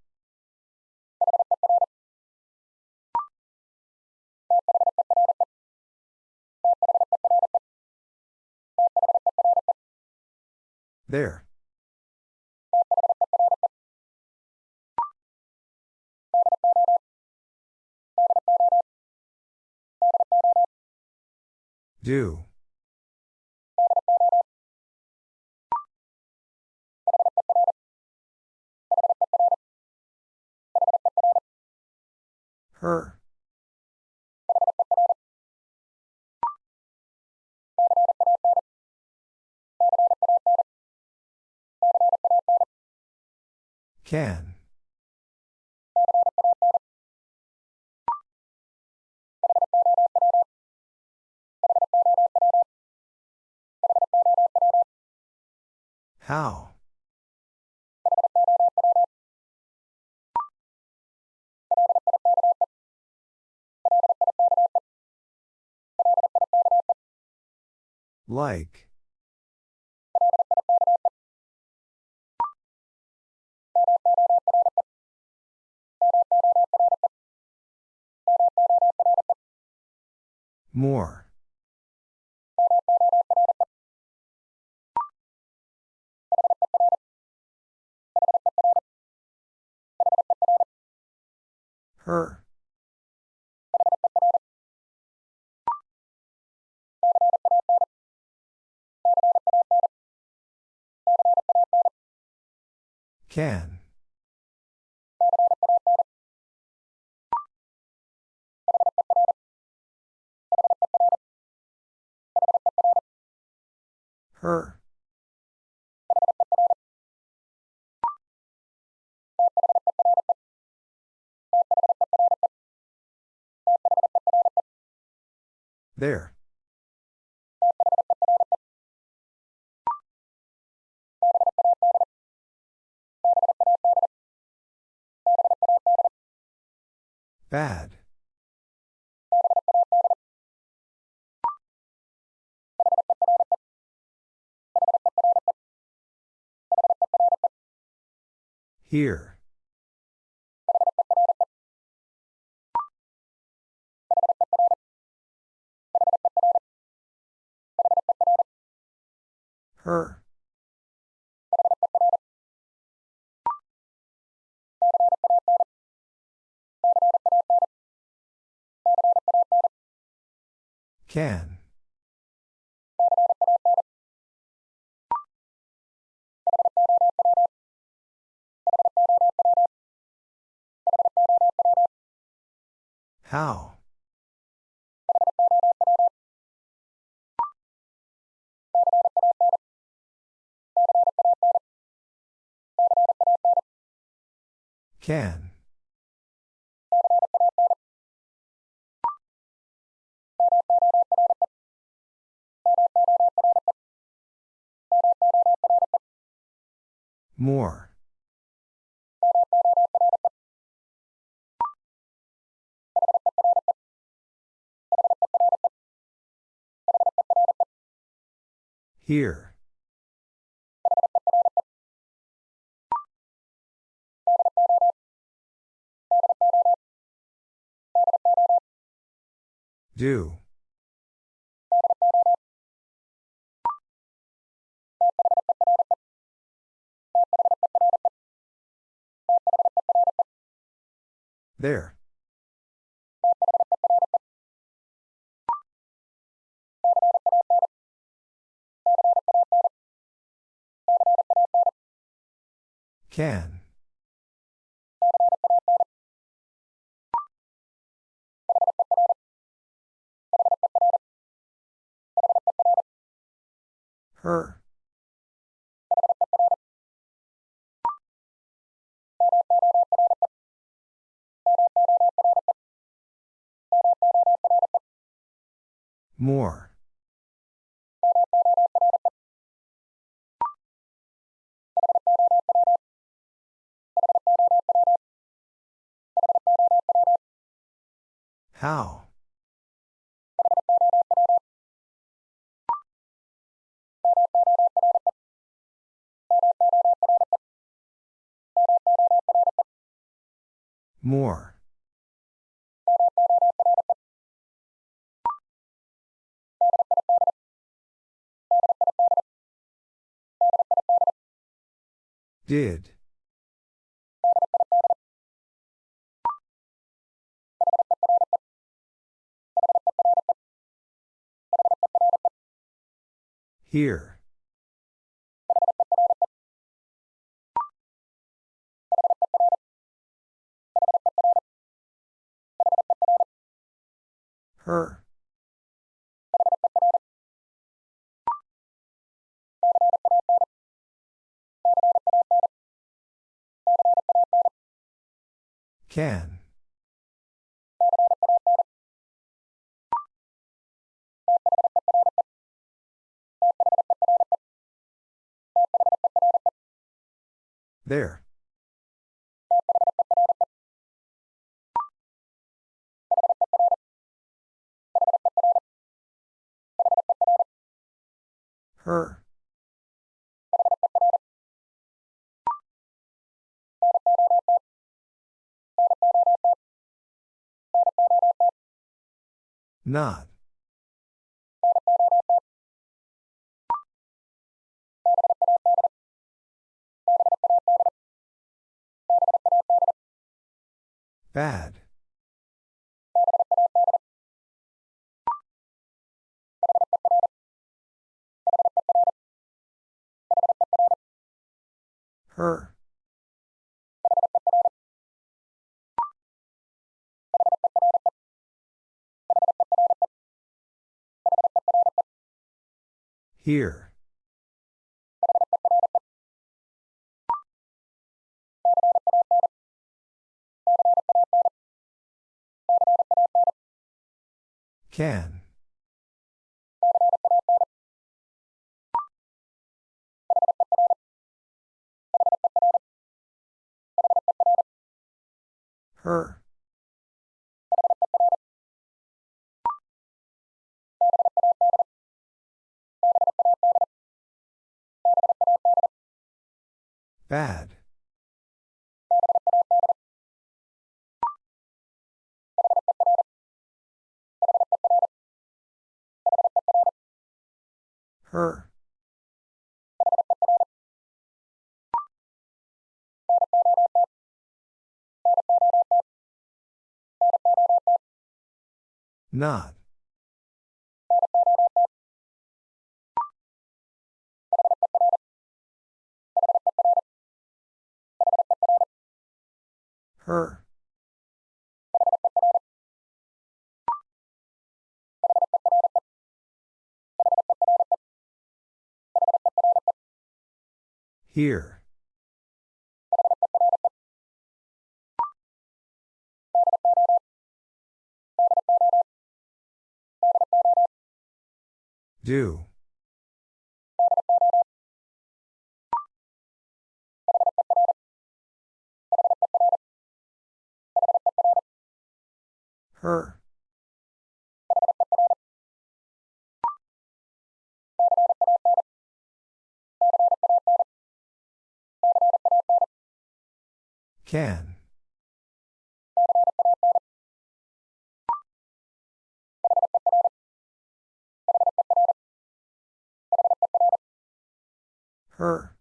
There. Do. Her. Can. How? Like. More. Her. Can. Her. There. Bad. Here. Her. Can. How? Can. More. Here. Do. There. Can. Her. More. How? More. Did. Here. Her. Can. There. Her. Not. Bad. Her. Here. Can. Her. Bad. Her. Not. Her. Here. Do. Her. Can. Her.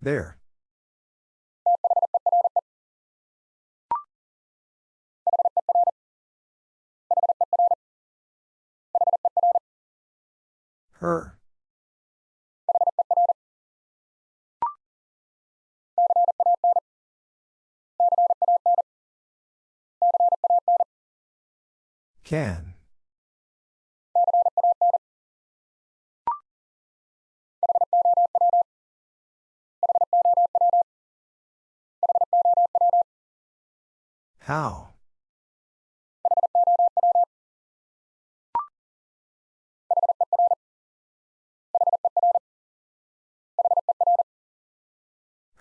There. Her. Can. How?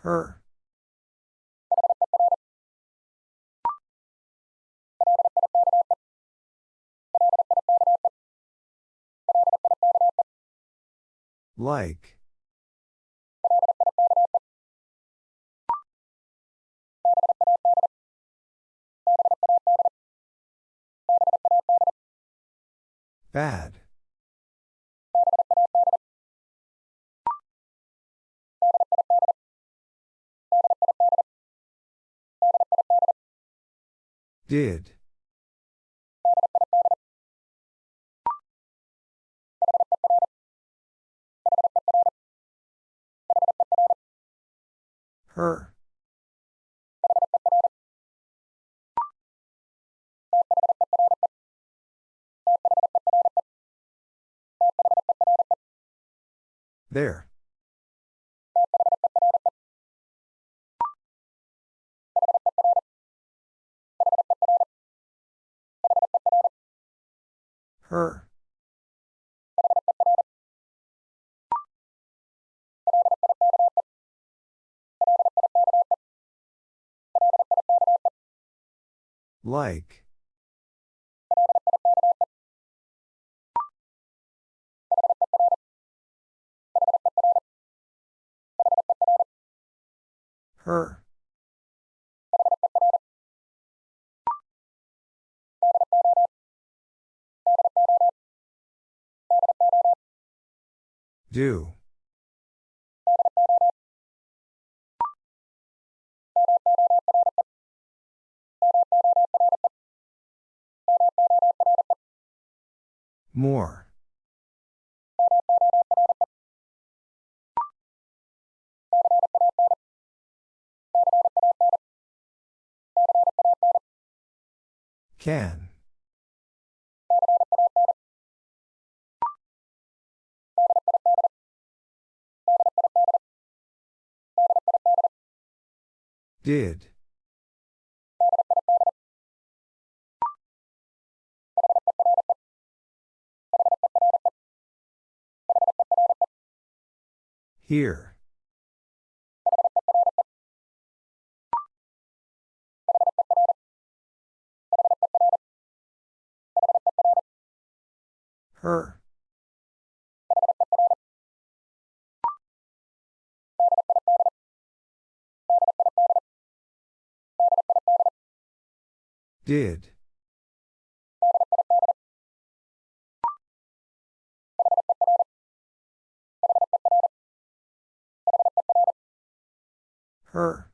Her. Like. Bad. Did. Her. There. Her. Like. Her. Do. More. Can. Did. Here. Her. Did. Her.